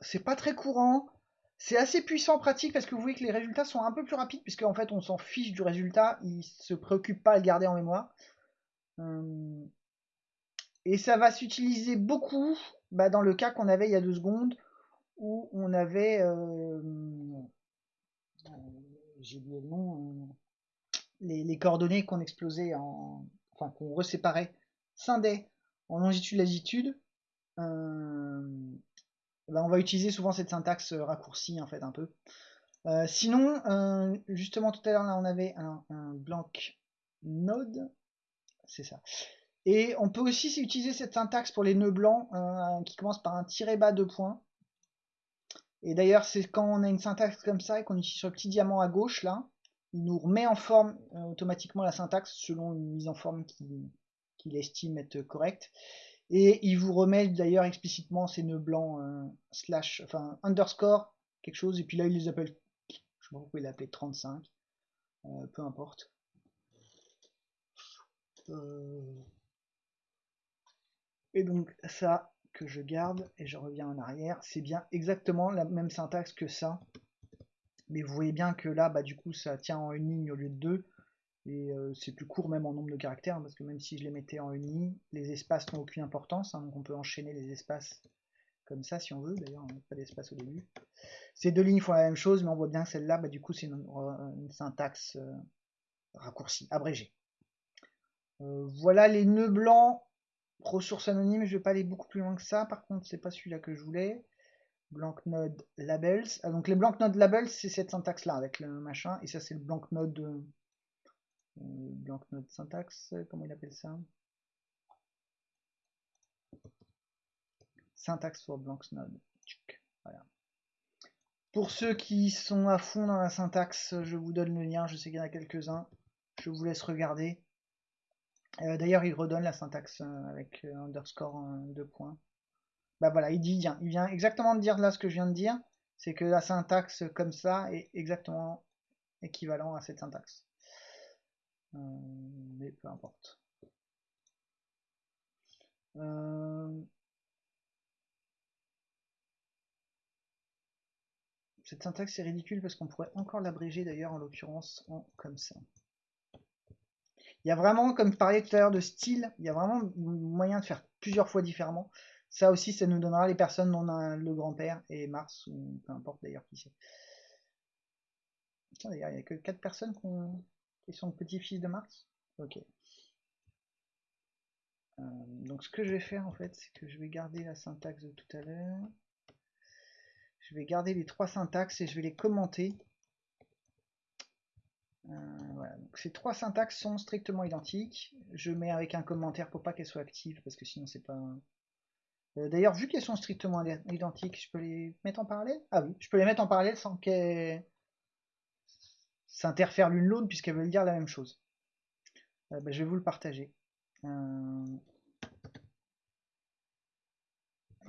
C'est pas très courant. C'est assez puissant en pratique parce que vous voyez que les résultats sont un peu plus rapides puisque en fait on s'en fiche du résultat, il se préoccupe pas à le garder en mémoire. et ça va s'utiliser beaucoup bah, dans le cas qu'on avait il y a deux secondes où on avait j'ai oublié le nom, euh, les, coordonnées qu'on explosait en, enfin qu'on reséparait, scindait en longitude-latitude, euh, ben, on va utiliser souvent cette syntaxe raccourcie en fait un peu. Euh, sinon, justement tout à l'heure là on avait un, blank node, c'est ça. Et on peut aussi utiliser cette syntaxe pour les nœuds blancs qui commence par un tiré bas de points. Et d'ailleurs, c'est quand on a une syntaxe comme ça et qu'on utilise sur le petit diamant à gauche, là, il nous remet en forme euh, automatiquement la syntaxe selon une mise en forme qu'il estime être correcte. Et il vous remet d'ailleurs explicitement ces nœuds blancs euh, slash, enfin underscore, quelque chose, et puis là il les appelle, je sais pas pourquoi il l'a appelé 35, euh, peu importe. Et donc ça, que je garde et je reviens en arrière, c'est bien exactement la même syntaxe que ça. Mais vous voyez bien que là, bah, du coup, ça tient en une ligne au lieu de deux. Et euh, c'est plus court même en nombre de caractères, hein, parce que même si je les mettais en une ligne, les espaces n'ont aucune importance. Hein, donc on peut enchaîner les espaces comme ça si on veut. D'ailleurs, on n'a pas d'espace au début. Ces deux lignes font la même chose, mais on voit bien que celle-là, bah, du coup, c'est une, syntaxe euh, raccourcie, abrégée. Euh, voilà les nœuds blancs Ressources anonymes, je vais pas aller beaucoup plus loin que ça. Par contre, c'est pas celui-là que je voulais. Blank node labels. Ah, donc les blank node labels, c'est cette syntaxe là avec le machin. Et ça, c'est le blank node. Euh, blank node syntaxe, comment il appelle ça? Syntaxe for blank node. Voilà. Pour ceux qui sont à fond dans la syntaxe, je vous donne le lien, je sais qu'il y en a quelques-uns. Je vous laisse regarder. Euh, d'ailleurs, il redonne la syntaxe euh, avec euh, underscore deux points. Bah voilà, il dit, il vient, il vient exactement de dire là ce que je viens de dire, c'est que la syntaxe comme ça est exactement équivalent à cette syntaxe. mais peu importe. Cette syntaxe est ridicule parce qu'on pourrait encore l'abréger d'ailleurs en l'occurrence en comme ça. Il y a vraiment, comme je parlais tout à l'heure de style, il y a vraiment moyen de faire plusieurs fois différemment. Ça aussi, ça nous donnera les personnes dont on a le grand-père et Mars, ou peu importe d'ailleurs qui c'est. D'ailleurs, il n'y a que 4 personnes qui sont petits-fils de Mars? Ok. Euh, donc ce que je vais faire en fait, c'est que je vais garder la syntaxe de tout à l'heure. Je vais garder les trois syntaxes et je vais les commenter euh, ces trois syntaxes sont strictement identiques. Je mets avec un commentaire pour pas qu'elles soient actives, parce que sinon c'est pas... Euh, d'ailleurs, vu qu'elles sont strictement identiques, je peux les mettre en parallèle? Ah oui, je peux les mettre en parallèle sans qu'elles s'interfèrent l'une l'autre, puisqu'elles veulent dire la même chose. Euh, ben, je vais vous le partager.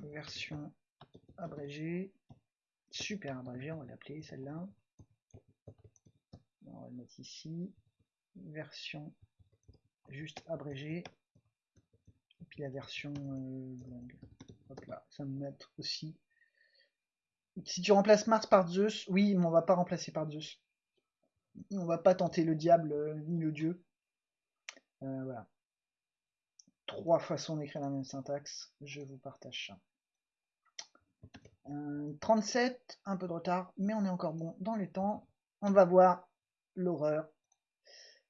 Version abrégée. Super abrégée, on va l'appeler celle-là on va le mettre ici, version juste abrégée, et puis la version euh, longue. Hop là, ça me met aussi. Si tu remplaces Mars par Zeus, oui, mais on va pas remplacer par Zeus. On va pas tenter le diable euh, ni le dieu. Euh, voilà. Trois façons d'écrire la même syntaxe, je vous partage ça. 37, un peu de retard, mais on est encore bon dans les temps. On va voir l'horreur.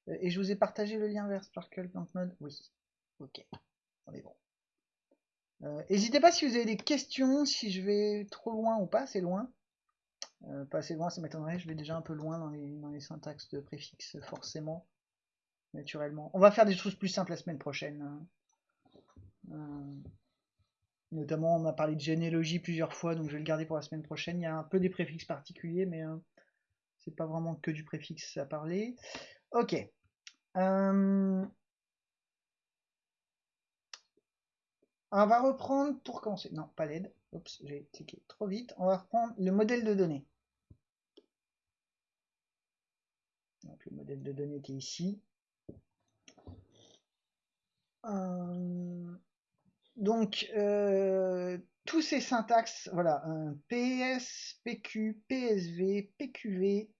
Euh, et je vous ai partagé le lien vers Sparkle Mode Oui. Ok. On est bon. Euh, n'hésitez pas si vous avez des questions, si je vais trop loin ou pas assez loin. Euh, pas assez loin, ça m'étonnerait, je vais déjà un peu loin dans les, syntaxes de préfixes, forcément. Naturellement. On va faire des choses plus simples la semaine prochaine. Hein. notamment, on a parlé de généalogie plusieurs fois, donc je vais le garder pour la semaine prochaine. Il y a un peu des préfixes particuliers, mais c'est pas vraiment que du préfixe à parler. Ok. Euh, on va reprendre pour commencer. Non, pas l'aide. Oups, j'ai cliqué trop vite. On va reprendre le modèle de données. Donc, le modèle de données qui est ici. Euh, donc, euh, tous ces syntaxes, voilà, PS, PQ, PSV, PQV,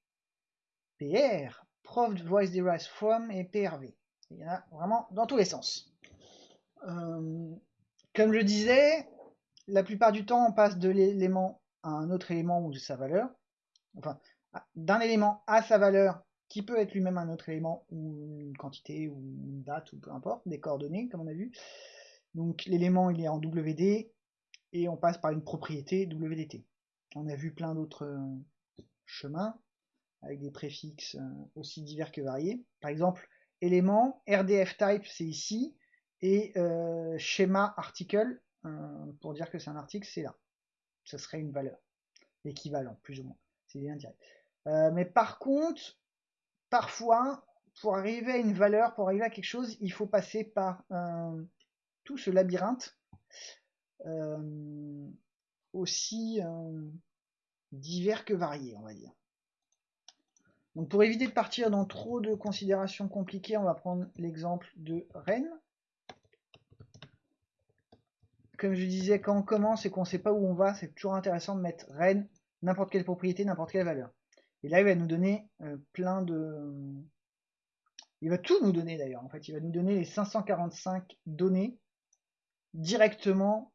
PR, Proved Voice Derived From et PRV. Il y en a vraiment dans tous les sens. Euh, comme je disais, la plupart du temps, on passe de l'élément à un autre élément ou de sa valeur. Enfin, d'un élément à sa valeur, qui peut être lui-même un autre élément, ou une quantité, ou une date, ou peu importe, des coordonnées, comme on a vu. Donc l'élément, il est en WD, et on passe par une propriété WDT. On a vu plein d'autres euh, chemins avec des préfixes euh, aussi divers que variés. Par exemple, élément, RDF type c'est ici, et euh, schéma article, pour dire que c'est un article, c'est là. Ce serait une valeur, équivalent, plus ou moins. C'est bien mais par contre, parfois, pour arriver à une valeur, pour arriver à quelque chose, il faut passer par tout ce labyrinthe euh, aussi euh, divers que variés, on va dire. Donc pour éviter de partir dans trop de considérations compliquées, on va prendre l'exemple de Rennes. Comme je disais, quand on commence et qu'on ne sait pas où on va, c'est toujours intéressant de mettre Rennes, n'importe quelle propriété, n'importe quelle valeur. Et là, il va nous donner euh, plein de... Il va tout nous donner d'ailleurs, en fait. Il va nous donner les 545 données directement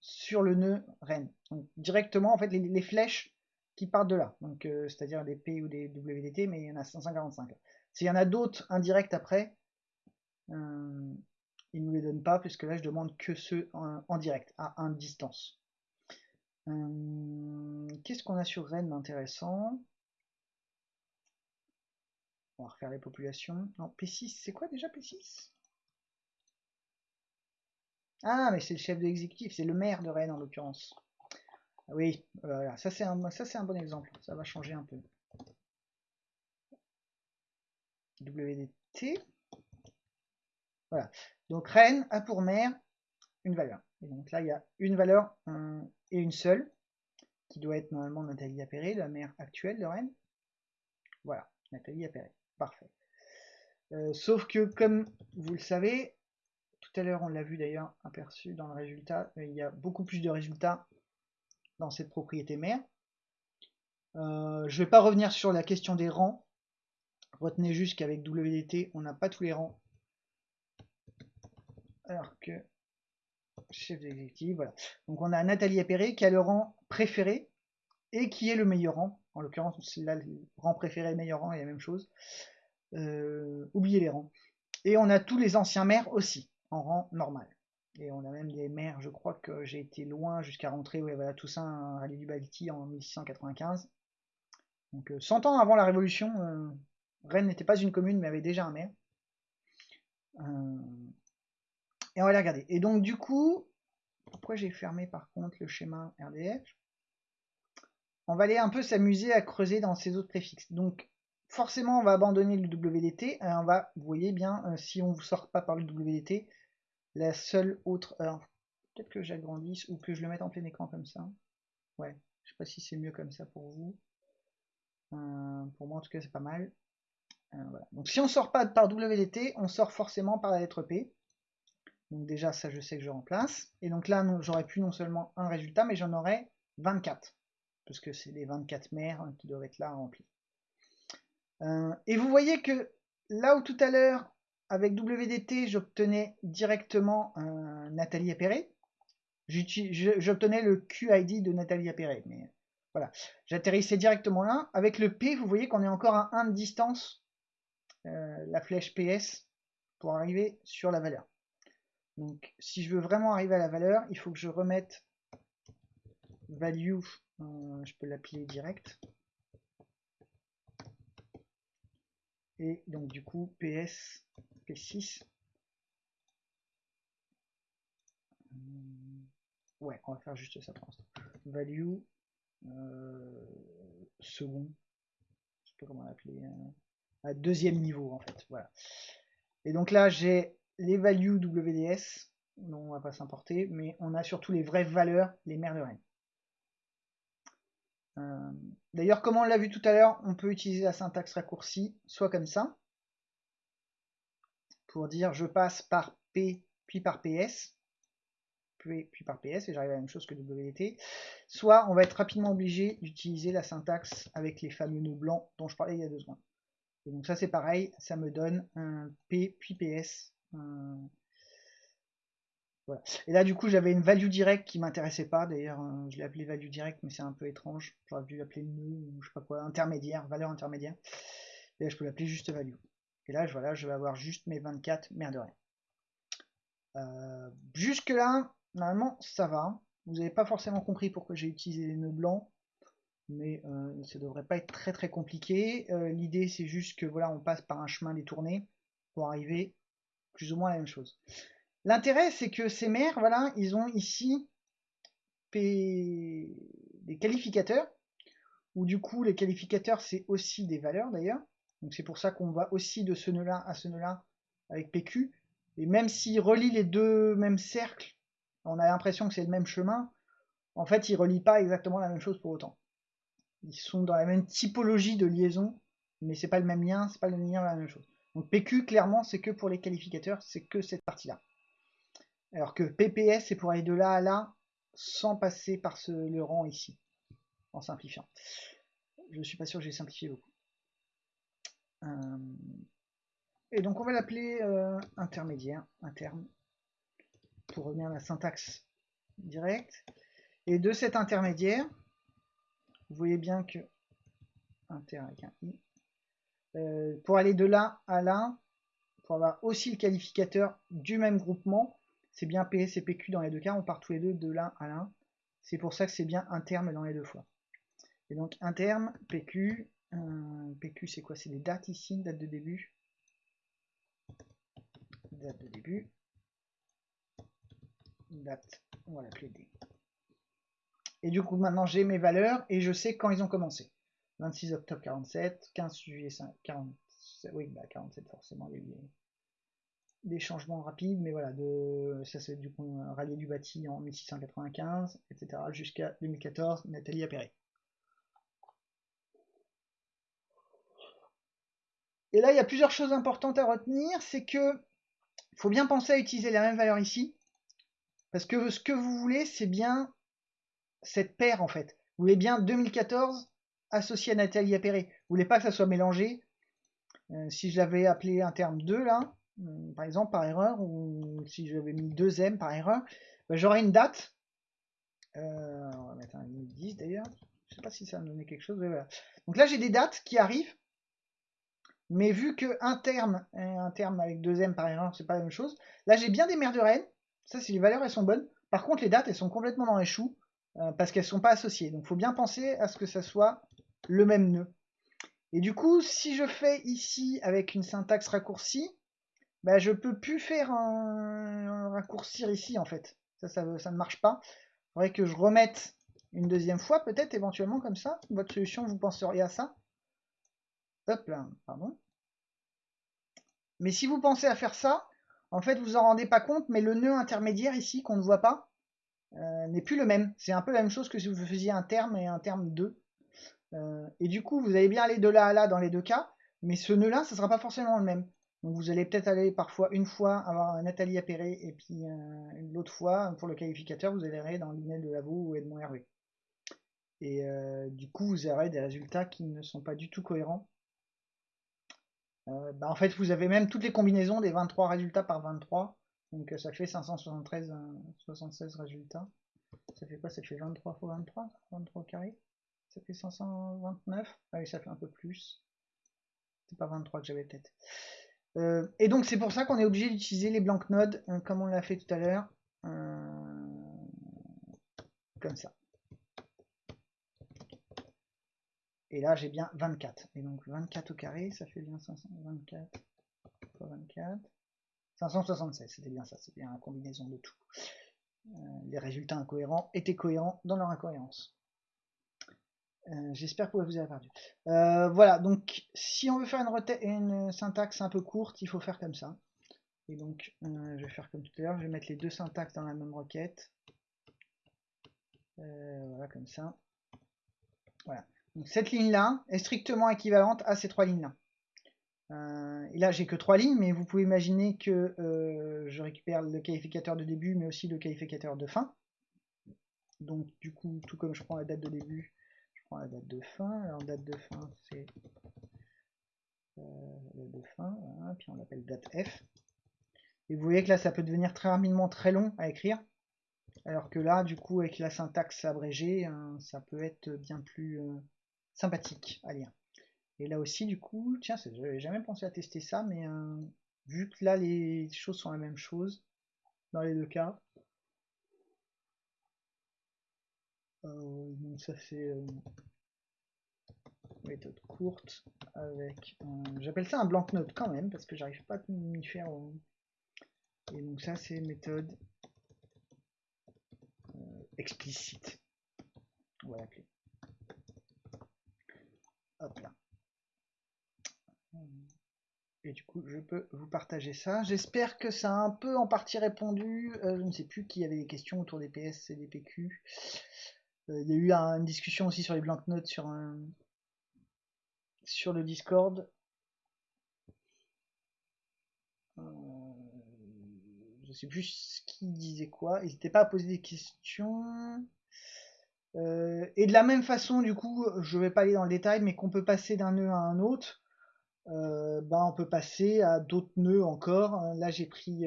sur le nœud Rennes. Donc directement, en fait, les, flèches qui partent de là. Donc, euh, c'est-à-dire des P ou des WDT, mais il y en a 145. S'il y en a d'autres indirects après, euh, il ne nous les donne pas, puisque là, je demande que ceux en, direct, à 1 distance. Euh, qu'est-ce qu'on a sur Rennes d'intéressant? On va refaire les populations. Non, P6, c'est quoi déjà P6 ah, mais c'est le chef de l'exécutif, c'est le maire de Rennes en l'occurrence. Oui, voilà, ça c'est un, bon exemple. Ça va changer un peu. WDT. Voilà. Donc reine a pour mère une valeur. Et donc là, il y a une valeur et une seule, qui doit être normalement Nathalie Appéré, la mère actuelle de reine. Voilà, Nathalie Appéré. Parfait. Euh, sauf que, comme vous le savez, tout à l'heure on l'a vu d'ailleurs aperçu dans le résultat, il y a beaucoup plus de résultats dans cette propriété mère. Euh, je ne vais pas revenir sur la question des rangs. Retenez juste qu'avec WDT, on n'a pas tous les rangs. Alors que chef d'exécutif, voilà. Donc on a Nathalie Appéré qui a le rang préféré et qui est le meilleur rang. En l'occurrence, là, le rang préféré et meilleur rang est la même chose. Euh, oubliez les rangs. Et on a tous les anciens maires aussi, en rang normal. Et on a même des maires, je crois que j'ai été loin jusqu'à rentrer, ouais, voilà, Toussaint Rallye du Balti en 1695. Donc 100 euh, ans avant la Révolution, euh, Rennes n'était pas une commune, mais avait déjà un maire. et on va aller regarder. Et donc du coup, pourquoi j'ai fermé par contre le schéma RDF On va aller un peu s'amuser à creuser dans ces autres préfixes. Donc forcément, on va abandonner le WDT. on va, vous voyez bien, si on ne sort pas par le WDT, la seule autre... Alors, peut-être que j'agrandisse ou que je le mette en plein écran comme ça. Ouais, je sais pas si c'est mieux comme ça pour vous. Euh, pour moi, en tout cas, c'est pas mal. Euh, Donc, si on sort pas par WDT, on sort forcément par la lettre P. Donc déjà, ça, je sais que je remplace. Et donc là, j'aurais pu non seulement un résultat, mais j'en aurais 24. Parce que c'est les 24 mères qui doivent être là remplis. Euh, et vous voyez que là où tout à l'heure, avec WDT, j'obtenais directement Nathalie Appéré. J'obtenais le QID de Nathalie Appéré. Mais voilà, j'atterrissais directement là. Avec le P, vous voyez qu'on est encore à 1 de distance, euh, la flèche PS, pour arriver sur la valeur. Donc, si je veux vraiment arriver à la valeur, il faut que je remette value, euh, je peux l'appeler direct. Et donc, du coup, PS 6 Ouais, on va faire juste ça pour l'instant. Value euh, second, comment l'appeler, euh, à deuxième niveau en fait. Voilà. Et donc là j'ai les values WDS, dont on va pas s'importer, mais on a surtout les vraies valeurs, les mères de Rennes. Euh, d'ailleurs, comme on l'a vu tout à l'heure, on peut utiliser la syntaxe raccourcie, soit comme ça, pour dire je passe par P puis par PS, puis, par PS, et j'arrive à la même chose que WT, soit on va être rapidement obligé d'utiliser la syntaxe avec les fameux nœuds blancs dont je parlais il y a deux secondes. Et donc ça c'est pareil, ça me donne un P puis PS. Voilà. Et là du coup j'avais une value direct qui m'intéressait pas, d'ailleurs euh, je l'ai appelé value direct mais c'est un peu étrange, j'aurais dû l'appeler nœud je sais pas quoi, intermédiaire, valeur intermédiaire. Et je peux l'appeler juste value. Et là, je vais avoir juste mes 24, merde de rien. Euh, jusque là, normalement, ça va. Vous n'avez pas forcément compris pourquoi j'ai utilisé les nœuds blancs, mais euh, ça devrait pas être très très compliqué. Euh, l'idée, c'est juste que voilà, on passe par un chemin détourné pour arriver plus ou moins à la même chose. L'intérêt, c'est que ces mères, voilà, ils ont ici des qualificateurs, ou du coup, les qualificateurs, c'est aussi des valeurs d'ailleurs. Donc c'est pour ça qu'on va aussi de ce nœud-là à ce nœud-là avec PQ. Et même s'il relie les deux mêmes cercles, on a l'impression que c'est le même chemin. En fait, il relie pas exactement la même chose pour autant. Ils sont dans la même typologie de liaison, mais c'est pas le même lien, c'est pas le lien la même chose. Donc PQ, clairement, c'est que pour les qualificateurs, c'est que cette partie-là. Alors que PPS, c'est pour aller de là à là, sans passer par ce, le rang ici, en simplifiant. Je suis pas sûr que j'ai simplifié beaucoup. Euh, et donc on va l'appeler euh, intermédiaire, interne, pour revenir à la syntaxe directe. Et de cet intermédiaire, vous voyez bien que inter avec un i, euh, pour aller de là à là, pour avoir aussi le qualificateur du même groupement, c'est bien PS et PQ dans les deux cas, on part tous les deux de là à là. C'est pour ça que c'est bien un terme dans les deux fois. Et donc un PQ, PQ c'est quoi? C'est des dates ici, date de début. Date de début. Date, on va l'appeler D. Et du coup, maintenant, j'ai mes valeurs et je sais quand ils ont commencé. 26 octobre 47, 15 juillet 47, oui, bah 47 forcément, il des changements rapides, mais voilà, de, ça c'est du coup un rallier du bâti en 1695, etc. jusqu'à 2014, Nathalie Appéré. Et là, il y a plusieurs choses importantes à retenir, c'est que faut bien penser à utiliser la même valeur ici, parce que ce que vous voulez, c'est bien cette paire en fait. Vous voulez bien 2014 associé à Nathalie Appéré. Vous voulez pas que ça soit mélangé. Euh, si je l'avais appelé un terme 2 là, euh, par exemple par erreur, ou si j'avais mis 2M par erreur, ben, j'aurais une date. Euh, on va mettre un 10 d'ailleurs. Je sais pas si ça me donnait quelque chose. Donc là j'ai des dates qui arrivent. Mais vu que un terme, un terme avec 2M par erreur, c'est pas la même chose. Là j'ai bien des mères de Rennes. Ça c'est les valeurs, elles sont bonnes. Par contre les dates, elles sont complètement dans les choux. parce qu'elles sont pas associées. Donc faut bien penser à ce que ça soit le même nœud. Et du coup, si je fais ici avec une syntaxe raccourcie, bah, je peux plus faire un, raccourcir ici en fait. Ça, ça, ne marche pas. Il faudrait que je remette une deuxième fois, peut-être éventuellement comme ça. Votre solution, vous penseriez à ça? Hop là, pardon. Mais si vous pensez à faire ça, en fait, vous en rendez pas compte, mais le nœud intermédiaire ici, qu'on ne voit pas, euh, n'est plus le même. C'est un peu la même chose que si vous faisiez un terme et un terme 2. Euh, et du coup, vous allez bien aller de là à là dans les deux cas, mais ce nœud-là, ce ne sera pas forcément le même. Donc vous allez peut-être aller parfois une fois avoir Nathalie Appéré et puis euh, l'autre fois, pour le qualificateur, vous allez aller dans l'email de Lavaux ou Edmond Hervé. Et euh, du coup, vous aurez des résultats qui ne sont pas du tout cohérents. Bah, en fait, vous avez même toutes les combinaisons des 23 résultats par 23. Donc ça fait 573, 76 résultats. Ça fait quoi? Ça fait 23 x 23 23 carré? Ça fait 529. Ah oui, ça fait un peu plus. C'est pas 23 que j'avais peut-être. Euh, et donc c'est pour ça qu'on est obligé d'utiliser les blank nodes euh, comme on l'a fait tout à l'heure. Euh, comme ça. Et là j'ai bien 24. Et donc 24 au carré, ça fait bien 524 24. 576, c'était bien ça, c'est bien la combinaison de tout. les résultats incohérents étaient cohérents dans leur incohérence. Euh, j'espère que vous avez perdu. Euh, voilà, donc si on veut faire une, une, syntaxe un peu courte, il faut faire comme ça. Et donc, euh, je vais faire comme tout à l'heure, je vais mettre les deux syntaxes dans la même requête. voilà, comme ça. Voilà. Cette ligne-là est strictement équivalente à ces trois lignes-là. et là, j'ai que trois lignes, mais vous pouvez imaginer que je récupère le qualificateur de début, mais aussi le qualificateur de fin. Donc, du coup, tout comme je prends la date de début, prends la date de fin. Alors date de fin, c'est euh, date de fin, puis on l'appelle date F. Et vous voyez que là, ça peut devenir très rapidement très long à écrire. Alors que là, du coup, avec la syntaxe abrégée, hein, ça peut être bien plus euh, sympathique à lire. Et là aussi, du coup, tiens, j'avais jamais pensé à tester ça, mais euh, vu que là, les choses sont la même chose, dans les deux cas, Euh, donc ça c'est euh, méthode courte avec j'appelle ça un blank note quand même parce que j'arrive pas à m'y faire et donc ça c'est méthode euh, explicite on va l'appeler et du coup je peux vous partager ça j'espère que ça a un peu en partie répondu je ne sais plus qui avait des questions autour des PS et des PQ euh, il y a eu une discussion aussi sur les blank notes sur, un, sur le Discord. Euh, je sais plus ce qui disait quoi. N'hésitez pas à poser des questions. Euh, et de la même façon, du coup, je vais pas aller dans le détail, mais qu'on peut passer d'un nœud à un autre, ben on peut passer à d'autres nœuds encore. Là, j'ai pris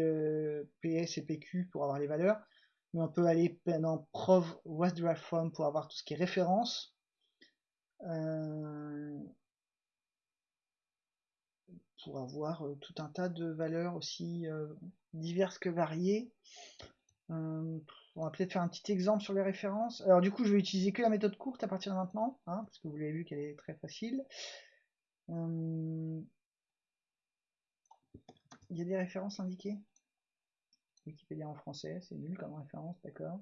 PS et PQ pour avoir les valeurs mais on peut aller dans prov WhatDrive From pour avoir tout ce qui est référence. Euh, pour avoir euh, tout un tas de valeurs aussi euh, diverses que variées. On va peut-être faire un petit exemple sur les références. Alors du coup, je vais utiliser que la méthode courte à partir de maintenant, hein, parce que vous l'avez vu qu'elle est très facile. il y a des références indiquées Wikipédia en français, c'est nul comme référence, d'accord.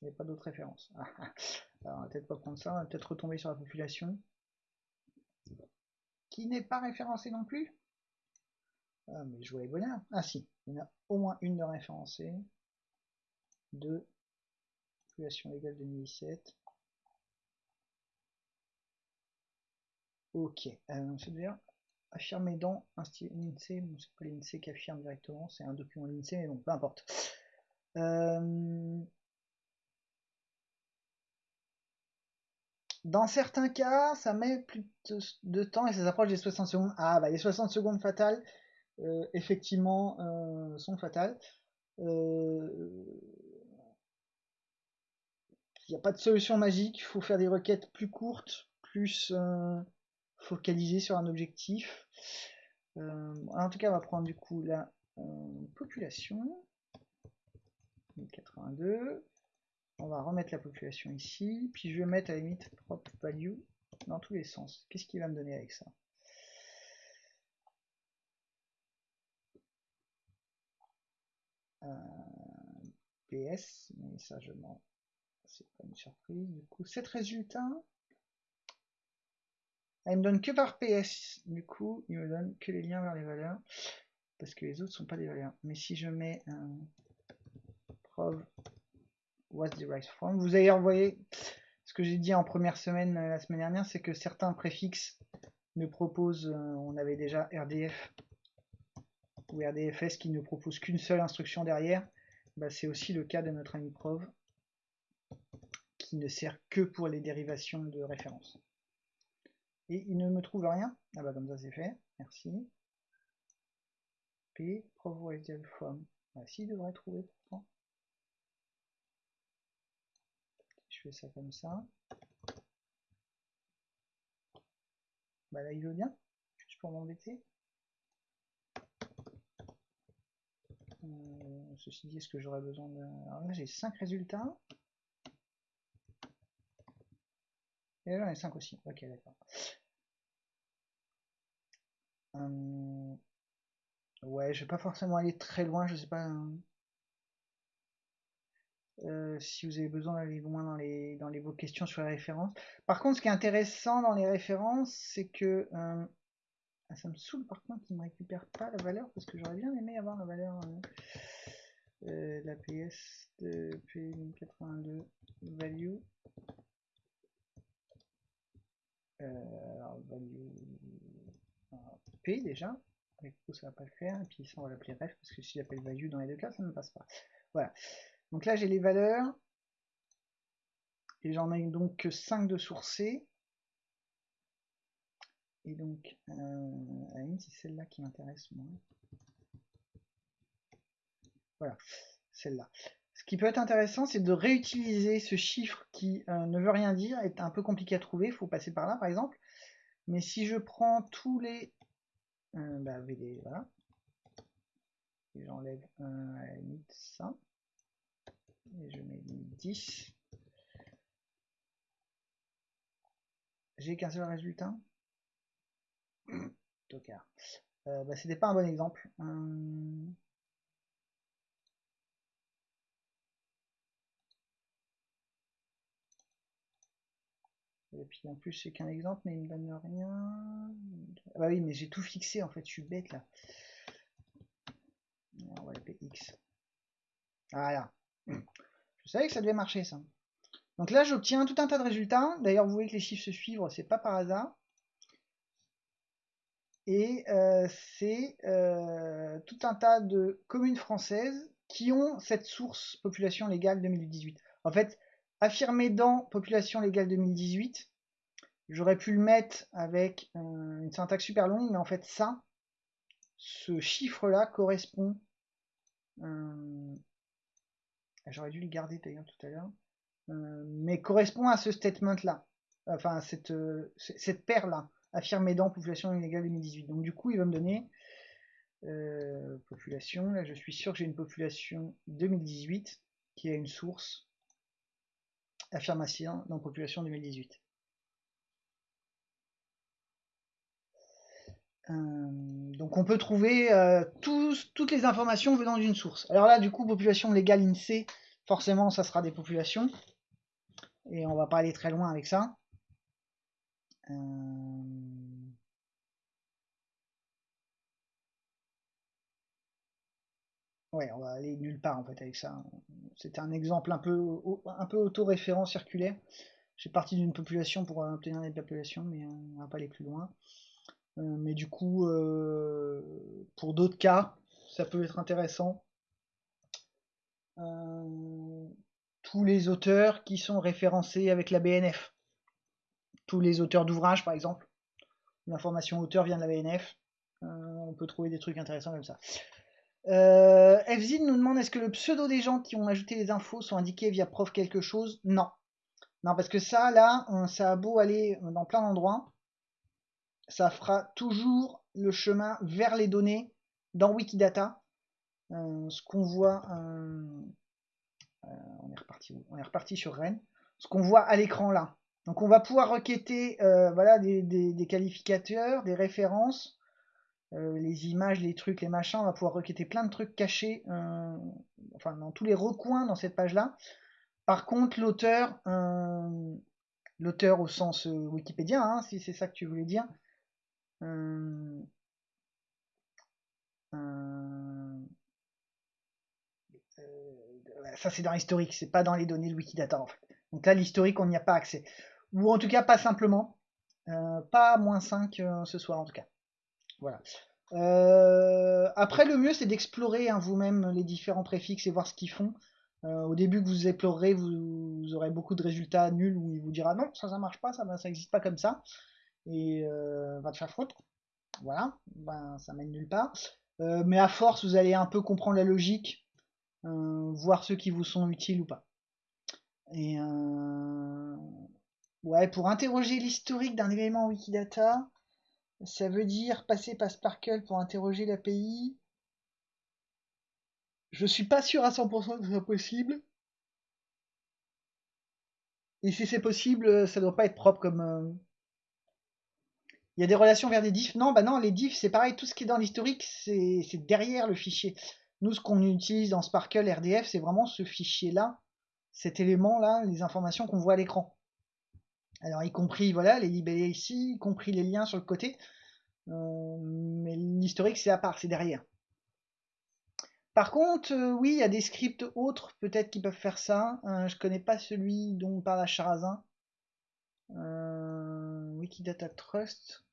Il n'y a pas d'autres références. Alors, on va peut-être pas prendre ça, on va peut-être retomber sur la population. Qui n'est pas référencée non plus? Ah, mais je voulais bonheur. Ah si, il y en a au moins une de référencée. Deux. Population légale 2017. Ok, euh, c'est dire affirmer dans l'INSEE, c'est pas l'INSEE qui affirme directement, c'est un document l'INSEE, mais bon, peu importe. Euh, dans certains cas, ça met plus de, temps et ça s'approche des 60 secondes. Ah bah les 60 secondes fatales, euh, effectivement, sont fatales. Il n'y a pas de solution magique, il faut faire des requêtes plus courtes, plus focaliser sur un objectif. Euh, en tout cas, on va prendre du coup la euh, population. 82. On va remettre la population ici. Puis je vais mettre à la limite prop value dans tous les sens. Qu'est-ce qu'il va me donner avec ça? Euh, PS, mais ça je m'en... C'est pas une surprise. Du coup, 7 résultats. Elle me donne que par PS. Du coup, il me donne que les liens vers les valeurs. Parce que les autres sont pas des valeurs. Mais si je mets un prov was derived from, vous avez envoyé ce que j'ai dit en première semaine euh, la semaine dernière, c'est que certains préfixes ne proposent, euh, on avait déjà RDF ou RDFS qui ne propose qu'une seule instruction derrière. Bah, c'est aussi le cas de notre ami prov qui ne sert que pour les dérivations de référence. Et il ne me trouve rien. Ah bah comme ça c'est fait. Merci. P, provided from. Ah si, il devrait trouver pourtant. Je fais ça comme ça. Bah là il veut bien. Juste pour m'embêter. Euh, ceci dit, est-ce que j'aurais besoin de... Alors là j'ai 5 résultats. Et j'en ai 5 aussi. Ok d'accord. Euh, ouais, je vais pas forcément aller très loin, je sais pas hein. euh, si vous avez besoin d'aller loin dans les dans les vos questions sur les références. Par contre, ce qui est intéressant dans les références, c'est que euh, ah, ça me saoule par contre qu'il me récupère pas la valeur parce que j'aurais bien aimé avoir la valeur de la PS de P1082 value. Alors value P déjà. Avec coup, ça va pas le faire. Et puis ça, on va l'appeler ref parce que si j'appelle value dans les deux cas, ça ne passe pas. Voilà. Donc là, j'ai les valeurs. Et j'en ai donc que 5 de sourcés. Et donc, euh, c'est celle-là qui m'intéresse moi. Voilà, celle-là. Ce qui peut être intéressant, c'est de réutiliser ce chiffre qui euh, ne veut rien dire, est un peu compliqué à trouver, il faut passer par là par exemple. Mais si je prends tous les euh, bah, VD, voilà. J'enlève limite ça. Et je mets 10. J'ai qu'un seul résultat. Tocard. Euh, bah, C'était pas un bon exemple. Hum. Et puis en plus, c'est qu'un exemple, mais il me donne rien. Ah bah oui, mais j'ai tout fixé en fait, je suis bête là. On va. Voilà. Je savais que ça devait marcher ça. Donc là, j'obtiens tout un tas de résultats. D'ailleurs, vous voyez que les chiffres se suivent, c'est pas par hasard. Et euh, c'est euh, tout un tas de communes françaises qui ont cette source population légale 2018. En fait, affirmé dans population légale 2018, j'aurais pu le mettre avec euh, une syntaxe super longue, mais en fait ça, ce chiffre-là correspond, euh, j'aurais dû le garder d'ailleurs tout à l'heure, euh, mais correspond à ce statement-là, enfin cette, cette paire-là, affirmé dans population légale 2018. Donc du coup, il va me donner population, là je suis sûr que j'ai une population 2018 qui a une source affirmation dans population 2018. Euh, donc on peut trouver euh, toutes les informations venant d'une source. Alors là, du coup, population légale INSEE, forcément, ça sera des populations. Et on va pas aller très loin avec ça. Euh, Ouais, on va aller nulle part en fait avec ça. C'était un exemple un peu, un peu auto-référent circulaire. J'ai parti d'une population pour obtenir des populations, mais on va pas aller plus loin. Euh, mais du coup, euh, pour d'autres cas, ça peut être intéressant. Euh, tous les auteurs qui sont référencés avec la BNF. Tous les auteurs d'ouvrages, par exemple. L'information auteur vient de la BNF. on peut trouver des trucs intéressants comme ça. Euh, nous demande est-ce que le pseudo des gens qui ont ajouté les infos sont indiqués via prof quelque chose? Non. Non, parce que ça, là, ça a beau aller dans plein d'endroits, ça fera toujours le chemin vers les données dans Wikidata. Euh, ce qu'on voit, euh, euh, on est reparti On est sur Rennes. Ce qu'on voit à l'écran là. Donc on va pouvoir requêter des, qualificateurs, des références, les images, les trucs, les machins. On va pouvoir requêter plein de trucs cachés, enfin dans tous les recoins dans cette page là. Par contre, l'auteur, l'auteur au sens Wikipédia, hein, si c'est ça que tu voulais dire, euh, euh, ça c'est dans l'historique, c'est pas dans les données de Wikidata en fait. Donc là l'historique on n'y a pas accès. Ou en tout cas pas simplement. Euh, pas moins 5 ce soir en tout cas. Voilà. après le mieux c'est d'explorer hein, vous-même les différents préfixes et voir ce qu'ils font. au début que vous explorerez, vous, aurez beaucoup de résultats nuls où il vous dira non, ça ça marche pas, ça n'existe pas comme ça et euh, va te faire foutre. Voilà, ben, ça mène nulle part. Euh, mais à force, vous allez un peu comprendre la logique, euh, voir ceux qui vous sont utiles ou pas. Et ouais, pour interroger l'historique d'un élément Wikidata, ça veut dire passer par Sparkle pour interroger l'API. Je suis pas sûr à 100% que ce soit possible. Et si c'est possible, ça doit pas être propre comme, il y a des relations vers des diffs. Non, bah non, les diffs, c'est pareil, tout ce qui est dans l'historique, c'est derrière le fichier. Nous, ce qu'on utilise dans Sparkle RDF, c'est vraiment ce fichier-là, cet élément-là, les informations qu'on voit à l'écran. Alors, y compris voilà, les libellés ici, y compris les liens sur le côté. Euh, mais l'historique, c'est à part, c'est derrière. Par contre, euh, oui, il y a des scripts autres, peut-être, qui peuvent faire ça. Euh, je connais pas celui dont parle à Charazin. Wikidata Trust.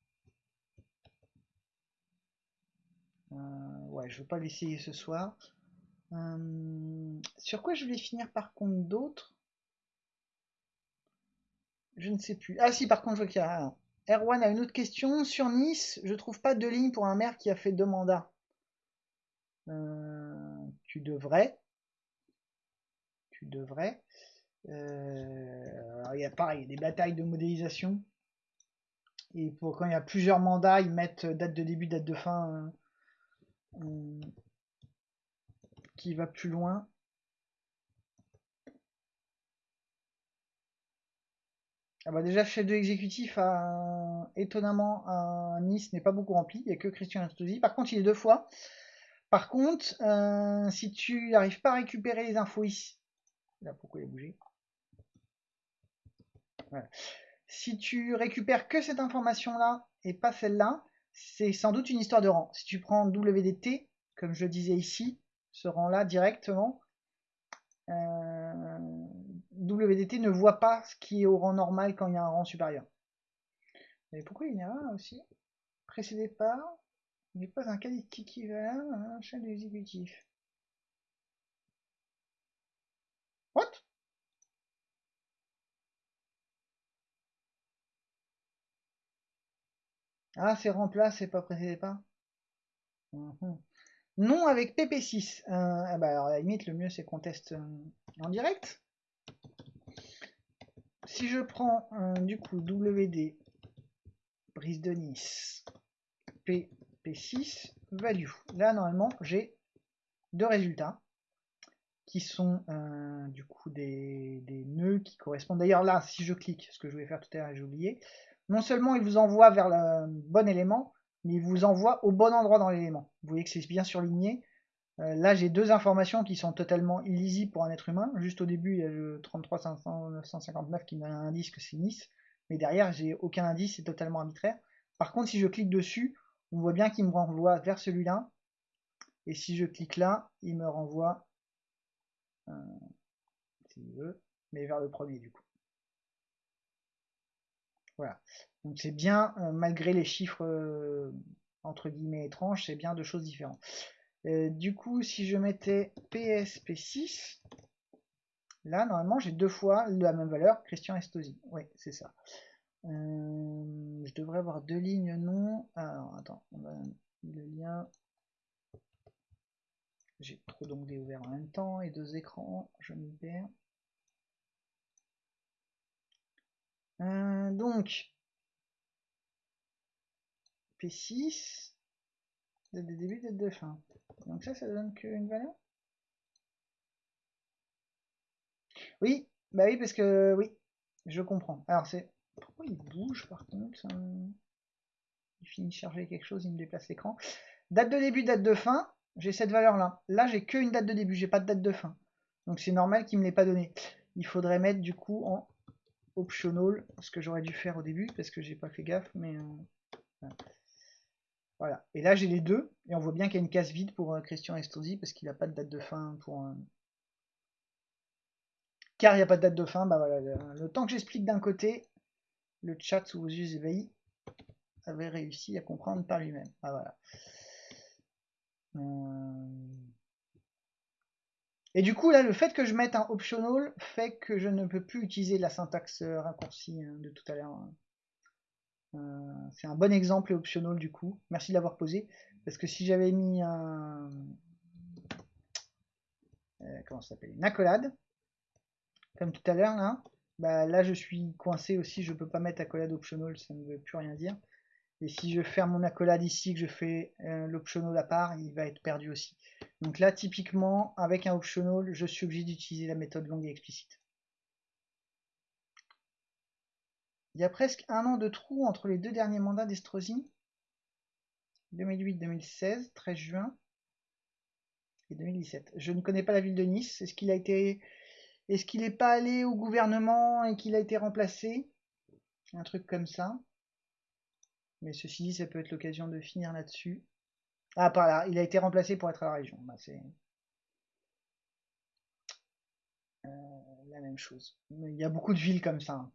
Euh, ouais, je veux pas l'essayer ce soir. Euh, sur quoi je vais finir par contre d'autres Je ne sais plus. Ah si, par contre, je vois qu'il y a... Erwan a une autre question. Sur Nice, je trouve pas de ligne pour un maire qui a fait deux mandats. Euh, tu devrais. Tu devrais. il y a pareil, des batailles de modélisation. Et pour quand il y a plusieurs mandats, ils mettent date de début, date de fin. Euh, qui va plus loin. Ah bah déjà, chef de l'exécutif, a, étonnamment, à Nice n'est pas beaucoup rempli. Il n'y a que Christian Astosi. Par contre, il est deux fois. Par contre, euh, si tu n'arrives pas à récupérer les infos ici, là pourquoi il a bougé? Si tu récupères que cette information-là et pas celle-là, c'est sans doute une histoire de rang. Si tu prends WDT, comme je disais ici, ce rang-là directement, euh, WDT ne voit pas ce qui est au rang normal quand il y a un rang supérieur. Mais pourquoi il y en a un aussi Précédé par n'est pas un qualité équivalent à un chef exécutif. What? Ah, c'est remplace, c'est pas précédé pas. Mhm. Non avec PP6. Euh, eh ben, alors, à la limite, le mieux c'est qu'on teste euh, en direct. Si je prends euh, du coup WD brise de Nice PP6 value. Là normalement j'ai deux résultats qui sont du coup des, des, nœuds qui correspondent. D'ailleurs là, si je clique, ce que je voulais faire tout à l'heure j'ai oublié, non seulement il vous envoie vers le bon élément, mais il vous envoie au bon endroit dans l'élément. Vous voyez que c'est bien surligné. Euh, là, j'ai deux informations qui sont totalement illisibles pour un être humain. Juste au début, il y a le 33 959 qui me donne un indice que c'est Nice. Mais derrière, j'ai aucun indice, c'est totalement arbitraire. Par contre, si je clique dessus, on voit bien qu'il me renvoie vers celui-là. Et si je clique là, il me renvoie, euh, veut, mais vers le premier du coup. Voilà. Donc c'est bien, euh, malgré les chiffres entre guillemets étranges, c'est bien deux choses différentes. Du coup, si je mettais PSP6, là, normalement, j'ai deux fois la même valeur, Christian Estosi. Oui, c'est ça. je devrais avoir deux lignes non. Alors, attends, on va le lien. J'ai trop d'onglets ouverts en même temps et deux écrans, je m'y perds. Euh, donc, P6, date de début, date de fin. Donc ça, ça donne qu'une valeur Oui, bah oui, parce que oui, je comprends. Alors c'est... Pourquoi il bouge par contre Il finit de charger quelque chose, il me déplace l'écran. Date de début, date de fin, j'ai cette valeur-là. Là, j'ai qu'une date de début, j'ai pas de date de fin. Donc c'est normal qu'il me l'ait pas donné. Il faudrait mettre du coup en optional, ce que j'aurais dû faire au début, parce que j'ai pas fait gaffe, mais... Euh. Et là, j'ai les deux, et on voit bien qu'il y a une case vide pour euh, Christian Estrosi, parce qu'il n'a pas de date de fin pour... Euh, car il n'y a pas de date de fin, bah voilà, le, temps que j'explique d'un côté, le chat sous vos yeux ébahis avait réussi à comprendre par lui-même. Ah voilà. Et du coup, là, le fait que je mette un optional fait que je ne peux plus utiliser la syntaxe euh, raccourcie hein, de tout à l'heure. Euh, c'est un bon exemple optional du coup. Merci de l'avoir posé. Parce que si j'avais mis un... Euh, Une accolade, comme tout à l'heure là, bah, là je suis coincé aussi, je peux pas mettre accolade optional, ça ne veut plus rien dire. Et si je ferme mon accolade ici, que je fais l'optional à part, il va être perdu aussi. Donc là, typiquement, avec un optional, je suis obligé d'utiliser la méthode longue et explicite. Il y a presque un an de trou entre les deux derniers mandats d'Estrosi. 2008-2016, 13 juin, et 2017. Je ne connais pas la ville de Nice. Est-ce qu'il a été, est-ce qu'il n'est pas allé au gouvernement et qu'il a été remplacé? Un truc comme ça. Mais ceci dit, ça peut être l'occasion de finir là-dessus. Ah, par là, il a été remplacé pour être à la région. Bah, c'est euh, la même chose. Il y a beaucoup de villes comme ça.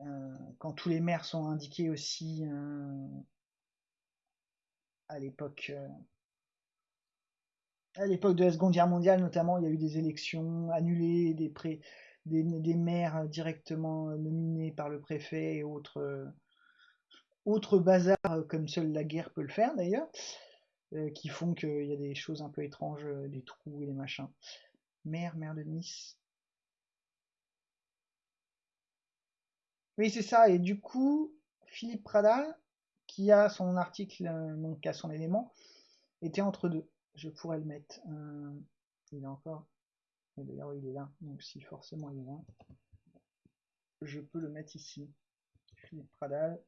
Euh, quand tous les maires sont indiqués aussi euh, à l'époque à l'époque de la Seconde Guerre mondiale notamment, il y a eu des élections annulées, des, pré des, maires directement nominés par le préfet et autres autre bazar euh, comme seule la guerre peut le faire d'ailleurs, euh, qui font qu'il y a des choses un peu étranges, euh, des trous et des machins. Mère, mère de Nice. Oui, c'est ça. Et du coup, Philippe Pradal, qui a son article, donc a son élément, était entre deux. Je pourrais le mettre. il est encore. D'ailleurs, il est là. Donc, si forcément il est là, je peux le mettre ici. Philippe Pradal.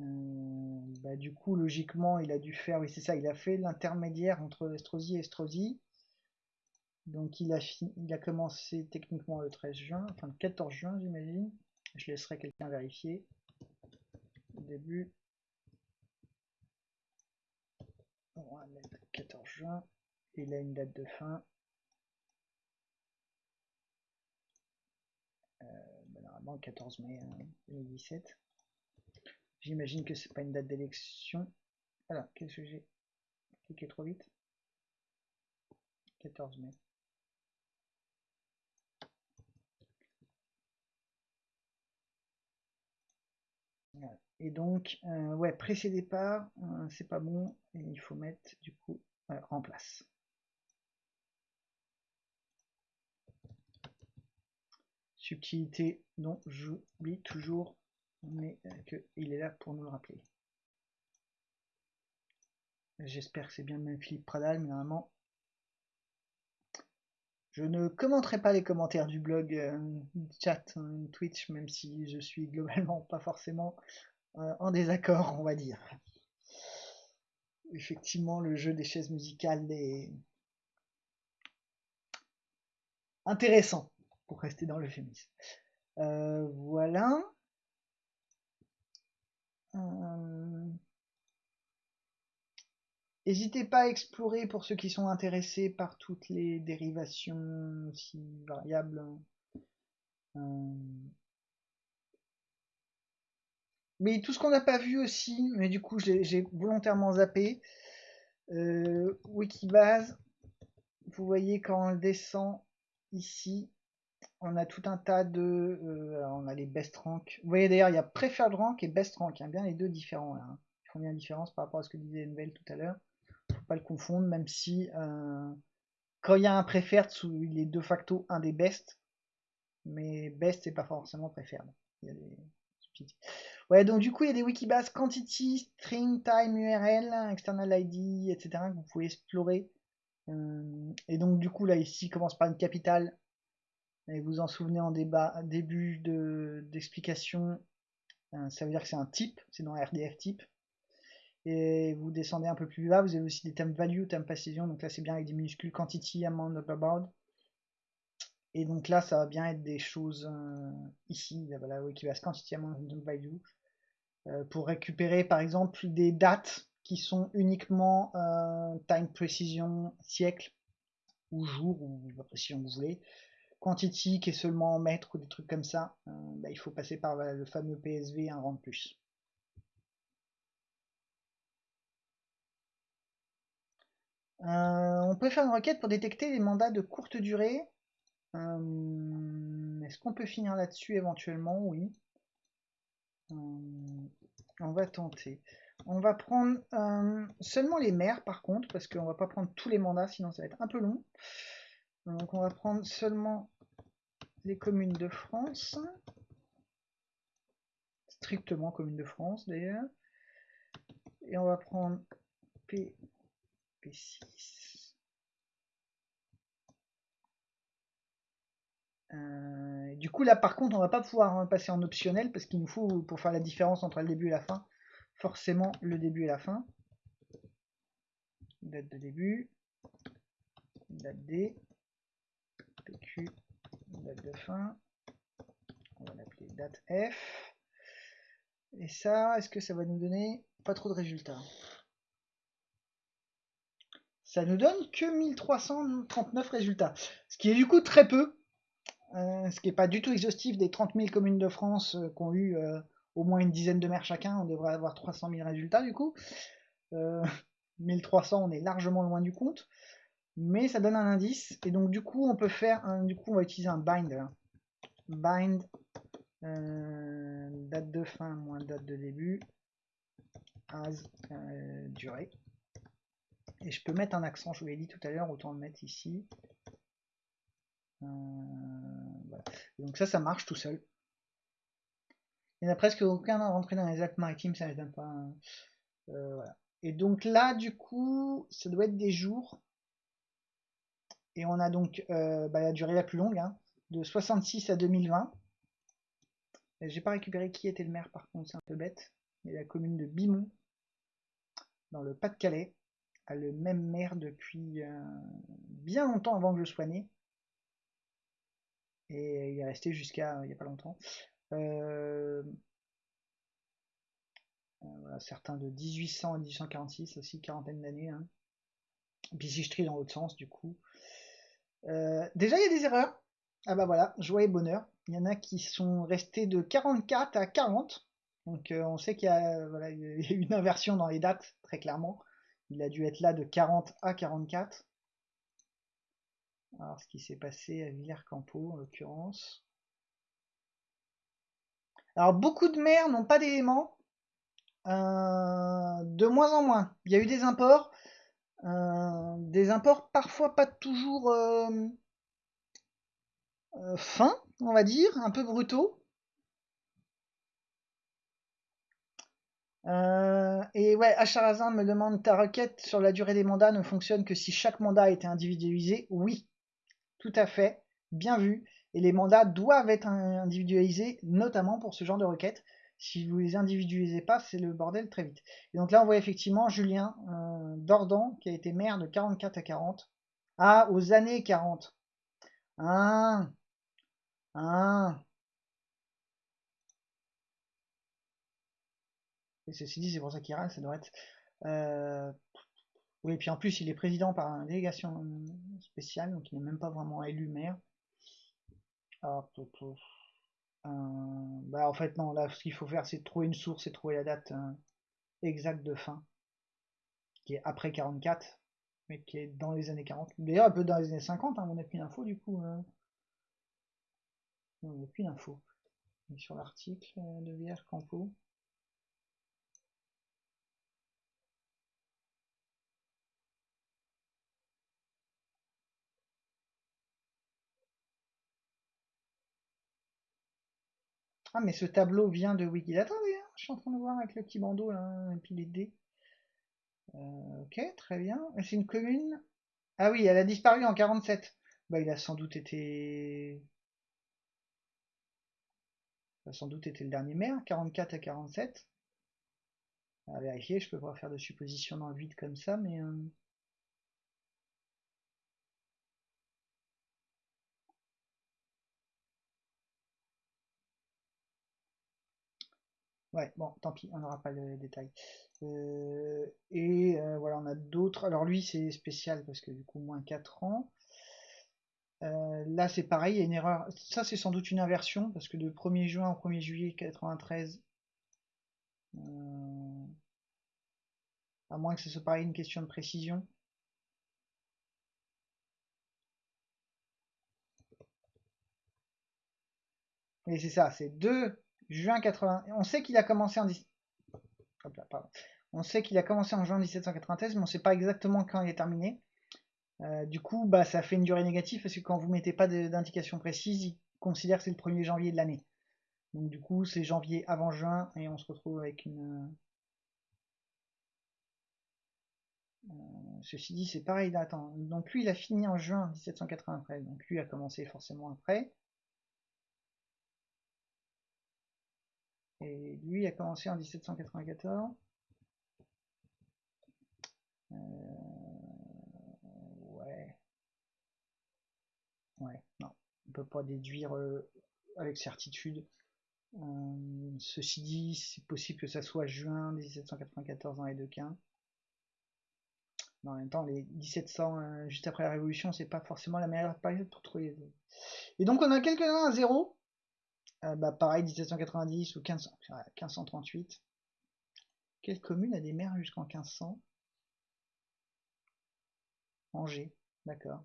Euh, bah, du coup, logiquement, il a dû faire, oui, c'est ça, il a fait l'intermédiaire entre Estrosi et Estrosi. Donc, il a, il a commencé techniquement le 13 juin, enfin le 14 juin, j'imagine. Je laisserai quelqu'un vérifier. Au début. On va mettre 14 juin. Il a une date de fin. Euh, normalement, 14 mai 2017. Hein, J'imagine que c'est pas une date d'élection. Alors, qu'est-ce que j'ai? Cliqué trop vite 14 mai. Et donc, euh, ouais, précédé départ, euh, c'est pas bon, et il faut mettre du coup euh, en place. Subtilité dont j'oublie toujours mais euh, qu'il est là pour nous le rappeler. J'espère que c'est bien le même Philippe Pradal, mais normalement, je ne commenterai pas les commentaires du blog, chat, Twitch, même si je suis globalement pas forcément en désaccord, on va dire. effectivement, le jeu des chaises musicales est intéressant, pour rester dans l'euphémisme. Euh, voilà. Euh, n'hésitez pas à explorer pour ceux qui sont intéressés par toutes les dérivations si variables. Euh, mais tout ce qu'on n'a pas vu aussi, mais du coup j'ai volontairement zappé. Wikibase, vous voyez quand on descend ici, on a tout un tas de... Euh, on a les best rank. Vous voyez d'ailleurs, il y a preferred rank et best rank. A bien les deux différents. Hein. Ils font bien la différence par rapport à ce que disait Envel tout à l'heure. Faut pas le confondre, même si euh, quand il y a un preferred, il est de facto un des best. Mais best, c'est pas forcément preferred. Il y a des Ouais, donc du coup, il y a des wikibase quantity, string, time, URL, external ID, etc. que vous pouvez explorer. Euh, et donc, du coup, là, ici, commence par une capitale et vous en souvenez en débat, début d'explication, euh, ça veut dire que c'est un type, c'est dans RDF type. Et vous descendez un peu plus bas, vous avez aussi des thèmes value, thèmes précision, donc là c'est bien avec des minuscules quantity, amount, board. Et donc là ça va bien être des choses euh, ici, qui va quantity, amount, value, euh, pour récupérer par exemple des dates qui sont uniquement time precision siècle ou jour ou si vous voulez quantity qui est seulement en mètres ou des trucs comme ça, euh, bah, il faut passer par le fameux PSV un rang de plus. Euh, on peut faire une requête pour détecter les mandats de courte durée. Euh, est-ce qu'on peut finir là-dessus éventuellement? Oui. on va tenter. On va prendre seulement les maires par contre, parce qu'on va pas prendre tous les mandats, sinon ça va être un peu long. Donc on va prendre seulement les communes de France. Strictement communes de France d'ailleurs. Et on va prendre P, P6. Euh, du coup là par contre on va pas pouvoir passer en optionnel parce qu'il nous faut pour faire la différence entre le début et la fin forcément le début et la fin date de début date D PQ date de fin. On va l'appeler date F. Et ça, est-ce que ça va nous donner pas trop de résultats? Ça nous donne que 1339 résultats. Ce qui est du coup très peu. Euh, ce qui n'est pas du tout exhaustif des 30 000 communes de France euh, qui ont eu euh, au moins une dizaine de maires chacun. On devrait avoir 300 000 résultats du coup. 1300, on est largement loin du compte mais ça donne un indice. Et donc du coup, on peut faire, un, du coup, on va utiliser un bind. Bind date de fin moins date de début as durée. Et je peux mettre un accent, je vous l'ai dit tout à l'heure, autant le mettre ici. Donc ça, ça marche tout seul. Il n'y a presque aucun rentré dans les Alpes maritimes, ça ne pas. voilà. Et donc là, du coup, ça doit être des jours. Et on a donc euh, bah, la durée la plus longue, hein, de 66 à 2020. J'ai pas récupéré qui était le maire par contre, c'est un peu bête. Mais la commune de Bimont, dans le Pas-de-Calais, a le même maire depuis euh, bien longtemps avant que je sois né. Et il est resté jusqu'à il n'y a pas longtemps. Euh, certains de 1800 à 1846, aussi quarantaine d'années. Hein. Dans l'autre sens, du coup, euh, déjà, il y a des erreurs. Ah bah voilà, joie et bonheur. Il y en a qui sont restés de 44 à 40. Donc euh, on sait qu'il y a une inversion dans les dates, très clairement. Il a dû être là de 40 à 44. Alors ce qui s'est passé à Villers-Campo en l'occurrence. Alors beaucoup de maires n'ont pas d'éléments. Euh, de moins en moins. Il y a eu des imports. Euh, des imports parfois pas toujours euh, fins, on va dire, un peu brutaux. et ouais, Acharazin me demande ta requête sur la durée des mandats ne fonctionne que si chaque mandat a été individualisé? Oui, tout à fait, bien vu. Et les mandats doivent être individualisés, notamment pour ce genre de requête. si vous les individualisez pas, c'est le bordel très vite. Et donc là, on voit effectivement Julien euh, Dordan, qui a été maire de 44 à 40. Ah, aux années 40. Ah, ah. Et ceci dit, c'est pour ça qu'il râle, ça doit être... Euh, oui, et puis en plus, il est président par une délégation spéciale, donc il n'est même pas vraiment élu maire. Ah, euh, bah en fait non, là ce qu'il faut faire c'est trouver une source et trouver la date euh, exacte de fin, qui est après 44, mais qui est dans les années 40. D'ailleurs un peu dans les années 50, hein, on n'a plus d'infos du coup. Euh. On n'a plus d'infos. Sur l'article de VR Campo. Ah, mais ce tableau vient de Wikidata, d'ailleurs. Je suis en train de voir avec le petit bandeau, là, et puis les dés. Euh, ok, très bien. C'est une commune? Ah oui, elle a disparu en 47. Bah, il a sans doute été... Il a sans doute été le dernier maire, 44 à 47. À vérifier, je peux pas faire de suppositions dans le vide comme ça, mais... Euh, Ouais, bon, tant pis, on n'aura pas le détail. Euh, et euh, voilà, on a d'autres. Alors lui, c'est spécial parce que du coup, moins 4 ans. Euh, là, c'est pareil, il y a une erreur. Ça, c'est sans doute une inversion parce que de 1er juin au 1er juillet 93, à moins que ce soit pareil une question de précision. Et c'est ça, c'est 2 Juin 80. On sait qu'il a commencé en On sait qu'il a commencé en juin 1793, mais on ne sait pas exactement quand il est terminé. Euh, du coup, bah, ça fait une durée négative parce que quand vous mettez pas d'indication précise, il considère que c'est le 1er janvier de l'année. Donc du coup, c'est janvier avant juin et on se retrouve avec une. Euh, ceci dit, c'est pareil. Attends. Donc lui, il a fini en juin 1793. Donc lui a commencé forcément après. Et lui a commencé en 1794. Euh, ouais. Ouais, non. On peut pas déduire euh, avec certitude. Euh, ceci dit, c'est possible que ça soit juin 1794 dans les deux cas. Mais en même temps, les 1700, juste après la Révolution, c'est pas forcément la meilleure période pour trouver. Et donc on a quelques-uns à zéro. Euh, bah, pareil, 1790 ou 15, 1538. Quelle commune a des maires jusqu'en 1500 Angers, d'accord.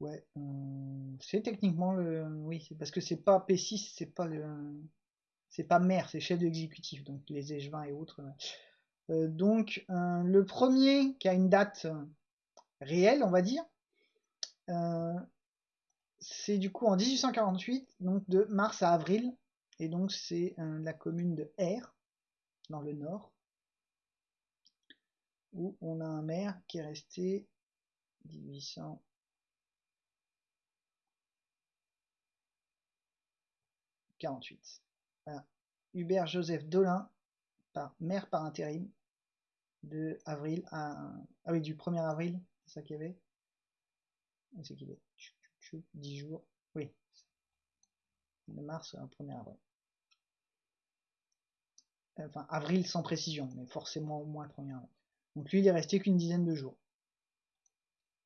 Ouais, euh, c'est techniquement le. Oui, parce que c'est pas P6, c'est pas le. C'est pas maire, c'est chef d'exécutif, donc les échevins et autres. Euh, donc, le premier qui a une date réelle, on va dire, c'est du coup en 1848, donc de mars à avril, et donc c'est euh, la commune de R, dans le nord, où on a un maire qui est resté 1848. Hubert Joseph Dolin, par, maire par intérim, de avril à... Ah oui, du 1er avril, c'est ça qu'il y avait. 10 jours. Oui. De mars un 1er avril. Enfin, avril sans précision, mais forcément au moins 1er avril. Donc lui, il est resté qu'une dizaine de jours.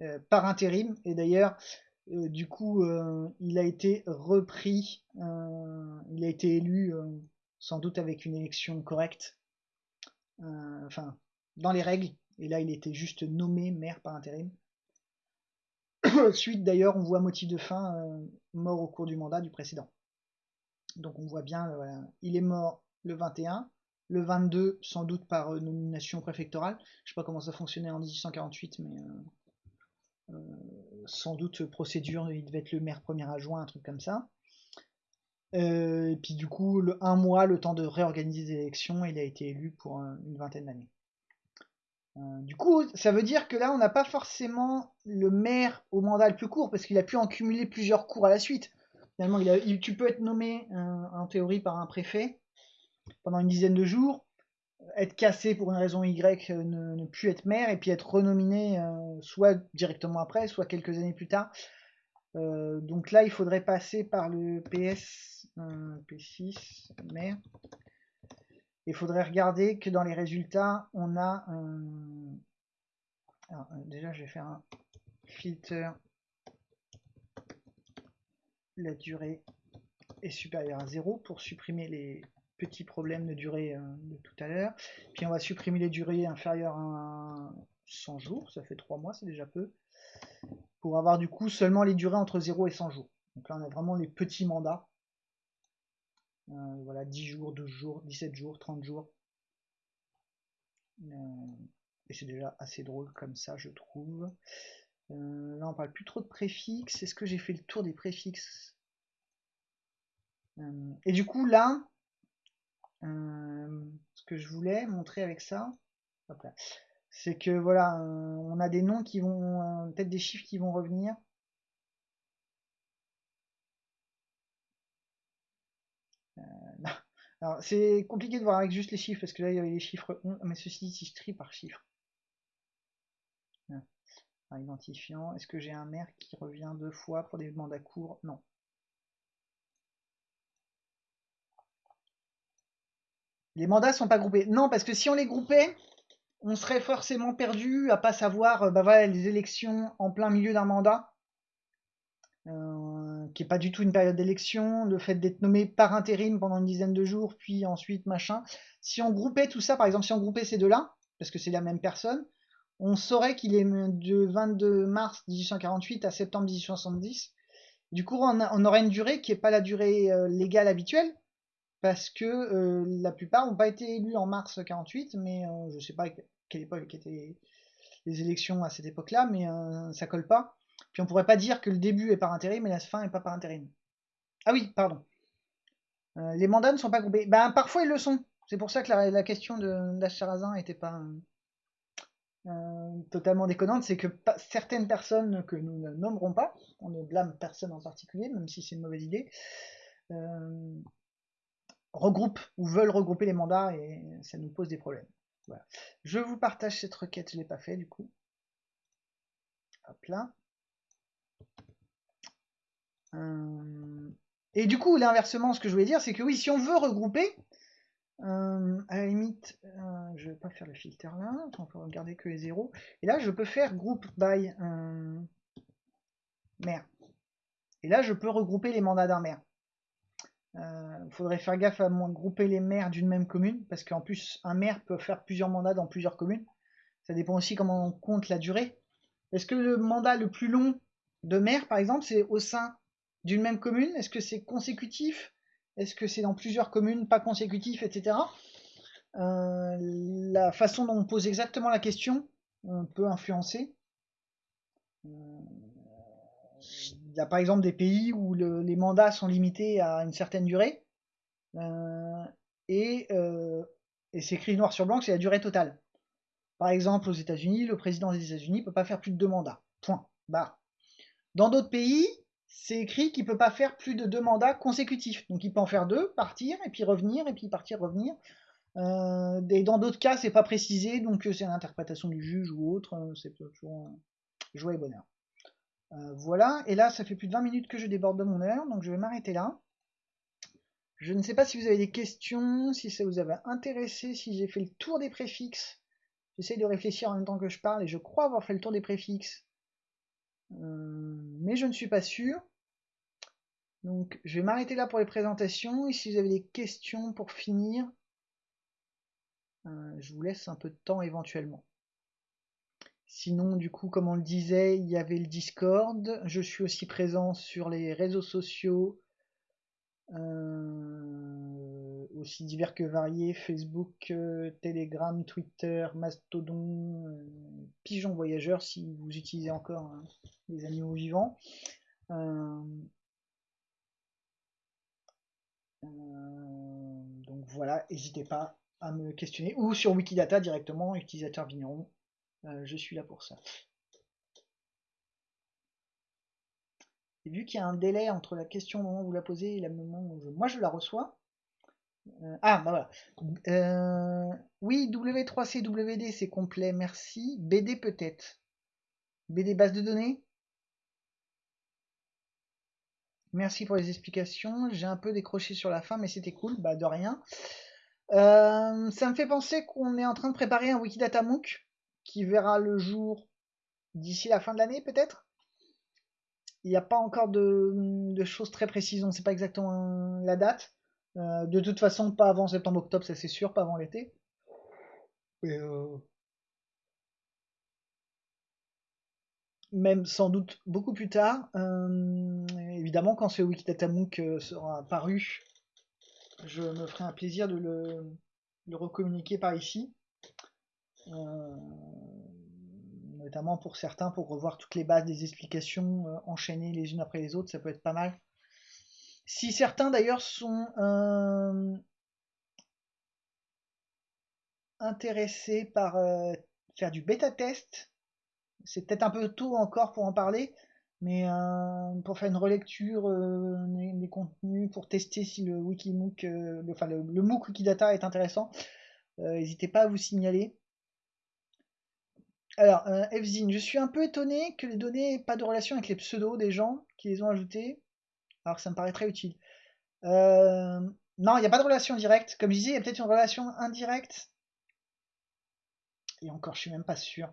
Euh, par intérim, et d'ailleurs, euh, du coup, euh, il a été repris, il a été élu sans doute avec une élection correcte, enfin, dans les règles, et là, il était juste nommé maire par intérim. Suite d'ailleurs, on voit motif de fin euh, mort au cours du mandat du précédent. Donc on voit bien, euh, il est mort le 21, le 22 sans doute par euh, nomination préfectorale. Je sais pas comment ça fonctionnait en 1848, mais sans doute procédure, il devait être le maire premier adjoint, un truc comme ça. et puis du coup, le, un mois, le temps de réorganiser les élections, il a été élu pour une vingtaine d'années. Euh, du coup, ça veut dire que là, on n'a pas forcément le maire au mandat le plus court, parce qu'il a pu en cumuler plusieurs cours à la suite. Finalement, tu peux être nommé en théorie par un préfet pendant une dizaine de jours, être cassé pour une raison Y, ne, plus être maire, et puis être renominé soit directement après, soit quelques années plus tard. donc là, il faudrait passer par le PS, P6, maire. Il faudrait regarder que dans les résultats, on a... Déjà, je vais faire un filter. La durée est supérieure à 0 pour supprimer les petits problèmes de durée euh, de tout à l'heure. Puis on va supprimer les durées inférieures à 100 jours, ça fait 3 mois, c'est déjà peu. Pour avoir du coup seulement les durées entre 0 et 100 jours. Donc là on a vraiment les petits mandats. Euh, voilà, 10 jours, 12 jours, 17 jours, 30 jours. Euh, et c'est déjà assez drôle comme ça, je trouve. Euh, là, on parle plus trop de préfixes. Est-ce que j'ai fait le tour des préfixes? Et du coup, là, ce que je voulais montrer avec ça, c'est que voilà, on a des noms qui vont, peut-être des chiffres qui vont revenir. Alors, c'est compliqué de voir avec juste les chiffres, parce que là, il y avait les chiffres mais ceci, si je trie par chiffre. Ah, identifiant, est-ce que j'ai un maire qui revient deux fois pour des mandats courts? Non. Les mandats sont pas groupés. Non, parce que si on les groupait, on serait forcément perdu à pas savoir euh, bah voilà, les élections en plein milieu d'un mandat. Euh, qui est pas du tout une période d'élection, le fait d'être nommé par intérim pendant une dizaine de jours, puis ensuite machin. Si on groupait tout ça, par exemple, si on groupait ces deux-là, parce que c'est la même personne, on saurait qu'il est de 22 mars 1848 à septembre 1870. Du coup, on, aurait une durée qui n'est pas la durée euh, légale habituelle, parce que euh, la plupart n'ont pas été élus en mars 48, mais je ne sais pas quelle époque étaient les élections à cette époque-là, mais ça colle pas. Puis on pourrait pas dire que le début est par intérim et la fin est pas par intérim. Ah oui, pardon. Euh, les mandats ne sont pas groupés. Ben, parfois ils le sont. C'est pour ça que la, question de d'Acharazin n'était pas euh, totalement déconnante. C'est que certaines personnes que nous ne nommerons pas, on ne blâme personne en particulier, même si c'est une mauvaise idée, euh, regroupent ou veulent regrouper les mandats et ça nous pose des problèmes. Je vous partage cette requête, je ne l'ai pas fait du coup. Hop là. Euh, et du coup, l'inversement, ce que je voulais dire, c'est que oui, si on veut regrouper, euh, à la limite, euh, je vais pas faire le filtre là, on peut regarder que les zéros. Et là, je peux faire group by maire. Et là, je peux regrouper les mandats d'un maire. Il faudrait faire gaffe à grouper les maires d'une même commune, parce qu'en plus, un maire peut faire plusieurs mandats dans plusieurs communes. Ça dépend aussi comment on compte la durée. Est-ce que le mandat le plus long de maire, par exemple, c'est au sein d'une même commune? Est-ce que c'est consécutif? Est-ce que c'est dans plusieurs communes, pas consécutif, etc. Euh, la façon dont on pose exactement la question peut influencer. Euh, il y a par exemple des pays où les mandats sont limités à une certaine durée. Euh, et, c'est écrit noir sur blanc c'est la durée totale. Par exemple, aux États-Unis, le président des États-Unis ne peut pas faire plus de deux mandats. Point. Barre. Dans d'autres pays, c'est écrit qu'il peut pas faire plus de deux mandats consécutifs. Donc il peut en faire deux, partir, et puis revenir, et puis partir, revenir. Euh, et dans d'autres cas, c'est pas précisé, donc euh, c'est l'interprétation du juge ou autre. Euh, c'est toujours joie et bonheur. voilà, et là, ça fait plus de 20 minutes que je déborde de mon heure, donc je vais m'arrêter là. Je ne sais pas si vous avez des questions, si ça vous avait intéressé, si j'ai fait le tour des préfixes. J'essaye de réfléchir en même temps que je parle, et je crois avoir fait le tour des préfixes. Euh, mais je ne suis pas sûr. Donc je vais m'arrêter là pour les présentations. Et si vous avez des questions pour finir, euh, je vous laisse un peu de temps éventuellement. Sinon, du coup, comme on le disait, il y avait le Discord. Je suis aussi présent sur les réseaux sociaux, euh, divers que variés, Facebook, Telegram, Twitter, Mastodon, Pigeon Voyageur, si vous utilisez encore hein les animaux vivants. Euh, euh, donc voilà, n'hésitez pas à me questionner ou sur Wikidata directement, utilisateur vigneron. Euh, je suis là pour ça. Et vu qu'il y a un délai entre la question au moment où vous la posez et le moment où je- moi je la reçois. Euh, ah, bah voilà. Euh, oui, W3CWD, c'est complet, merci. BD peut-être. BD base de données Merci pour les explications. J'ai un peu décroché sur la fin, mais c'était cool. Bah, de rien. Euh, ça me fait penser qu'on est en train de préparer un Wikidata MOOC qui verra le jour d'ici la fin de l'année, peut-être. Il n'y a pas encore de, de choses très précises, on ne sait pas exactement la date. Euh, de toute façon, pas avant septembre-octobre, ça c'est sûr, pas avant l'été. Euh, même sans doute beaucoup plus tard. Euh, évidemment, quand ce Wikidata MOOC euh, sera paru, je me ferai un plaisir de le, recommuniquer par ici. Notamment pour certains, pour revoir toutes les bases des explications enchaînées les unes après les autres, ça peut être pas mal. Si certains d'ailleurs sont euh, intéressés par euh, faire du bêta test, c'est peut-être un peu tôt encore pour en parler, mais euh, pour faire une relecture des, contenus, pour tester si le Wikimook, enfin le, MOOC Wikidata est intéressant, n'hésitez pas à vous signaler. Alors, Fzine, je suis un peu étonné que les données n'aient pas de relation avec les pseudos des gens qui les ont ajoutés, alors ça me paraît très utile. Euh, non, il n'y a pas de relation directe. Comme je disais, il y a peut-être une relation indirecte. Et encore, je suis même pas sûr.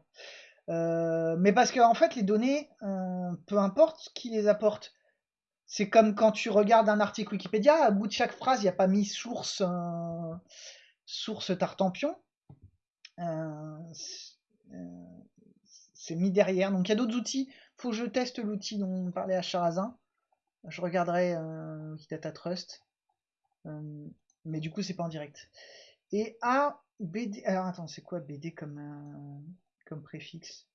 Euh, mais parce que en fait, les données, euh, peu importe qui les apporte. C'est comme quand tu regardes un article Wikipédia, à bout de chaque phrase, il n'y a pas mis source, source Tartampion. Euh, c'est mis derrière. Donc il y a d'autres outils. Faut que je teste l'outil dont on parlait à Charazin. Je regarderai euh, Wikidata Trust. Euh, mais du coup, c'est pas en direct. Et A, BD. Alors attends, c'est quoi BD comme, euh, comme préfixe?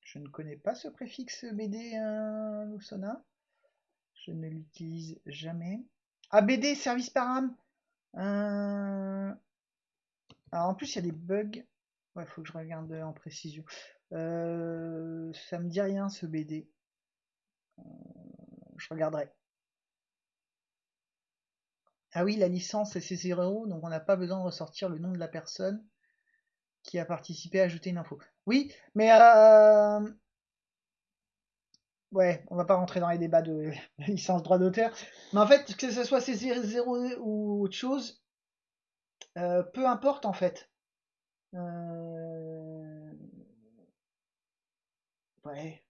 Je ne connais pas ce préfixe BD euh, Lusona. Je ne l'utilise jamais. Ah, BD, service par âme. Euh... Alors en plus, il y a des bugs. Ouais, faut que je regarde en précision. Euh, ça me dit rien ce BD. Euh, je regarderai. Ah oui, la licence c'est 0 donc on n'a pas besoin de ressortir le nom de la personne qui a participé à ajouter une info. Oui, mais euh... ouais, on va pas rentrer dans les débats de licence droit d'auteur. Mais en fait, que ce soit C0 ou autre chose, peu importe en fait. Ouais.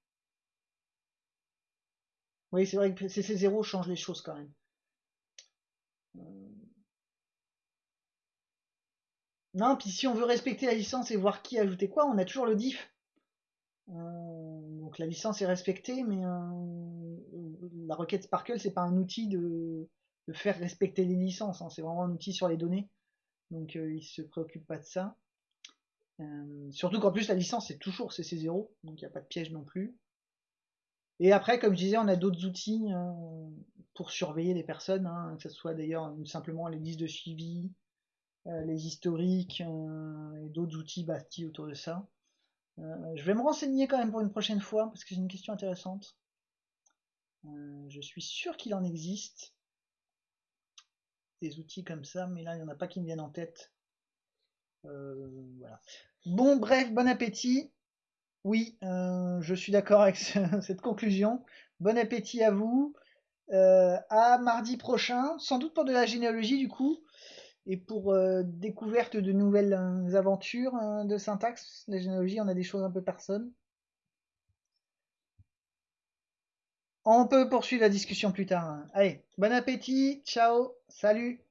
Oui, c'est vrai que CC0 change les choses quand même. Non, puis si on veut respecter la licence et voir qui a ajouté quoi, on a toujours le diff. Euh, donc la licence est respectée, mais euh, la requête Sparkle, c'est pas un outil de, de, faire respecter les licences, hein, c'est vraiment un outil sur les données. Donc euh, il se préoccupe pas de ça. Euh, surtout qu'en plus la licence c'est toujours CC0, donc il n'y a pas de piège non plus. Et après, comme je disais, on a d'autres outils euh, pour surveiller les personnes, hein, que ce soit d'ailleurs simplement les listes de suivi, euh, les historiques euh, et d'autres outils bâtis autour de ça. Euh, je vais me renseigner quand même pour une prochaine fois parce que c'est une question intéressante. Euh, je suis sûr qu'il en existe des outils comme ça, mais là il n'y en a pas qui me viennent en tête. Euh. Bon, bref, bon appétit. Oui, euh, je suis d'accord avec ce, cette conclusion. Bon appétit à vous. Euh, à mardi prochain, sans doute pour de la généalogie du coup, et pour découverte de nouvelles aventures euh, de syntaxe. La généalogie, on a des choses un peu personnes. On peut poursuivre la discussion plus tard. Allez, bon appétit, ciao, salut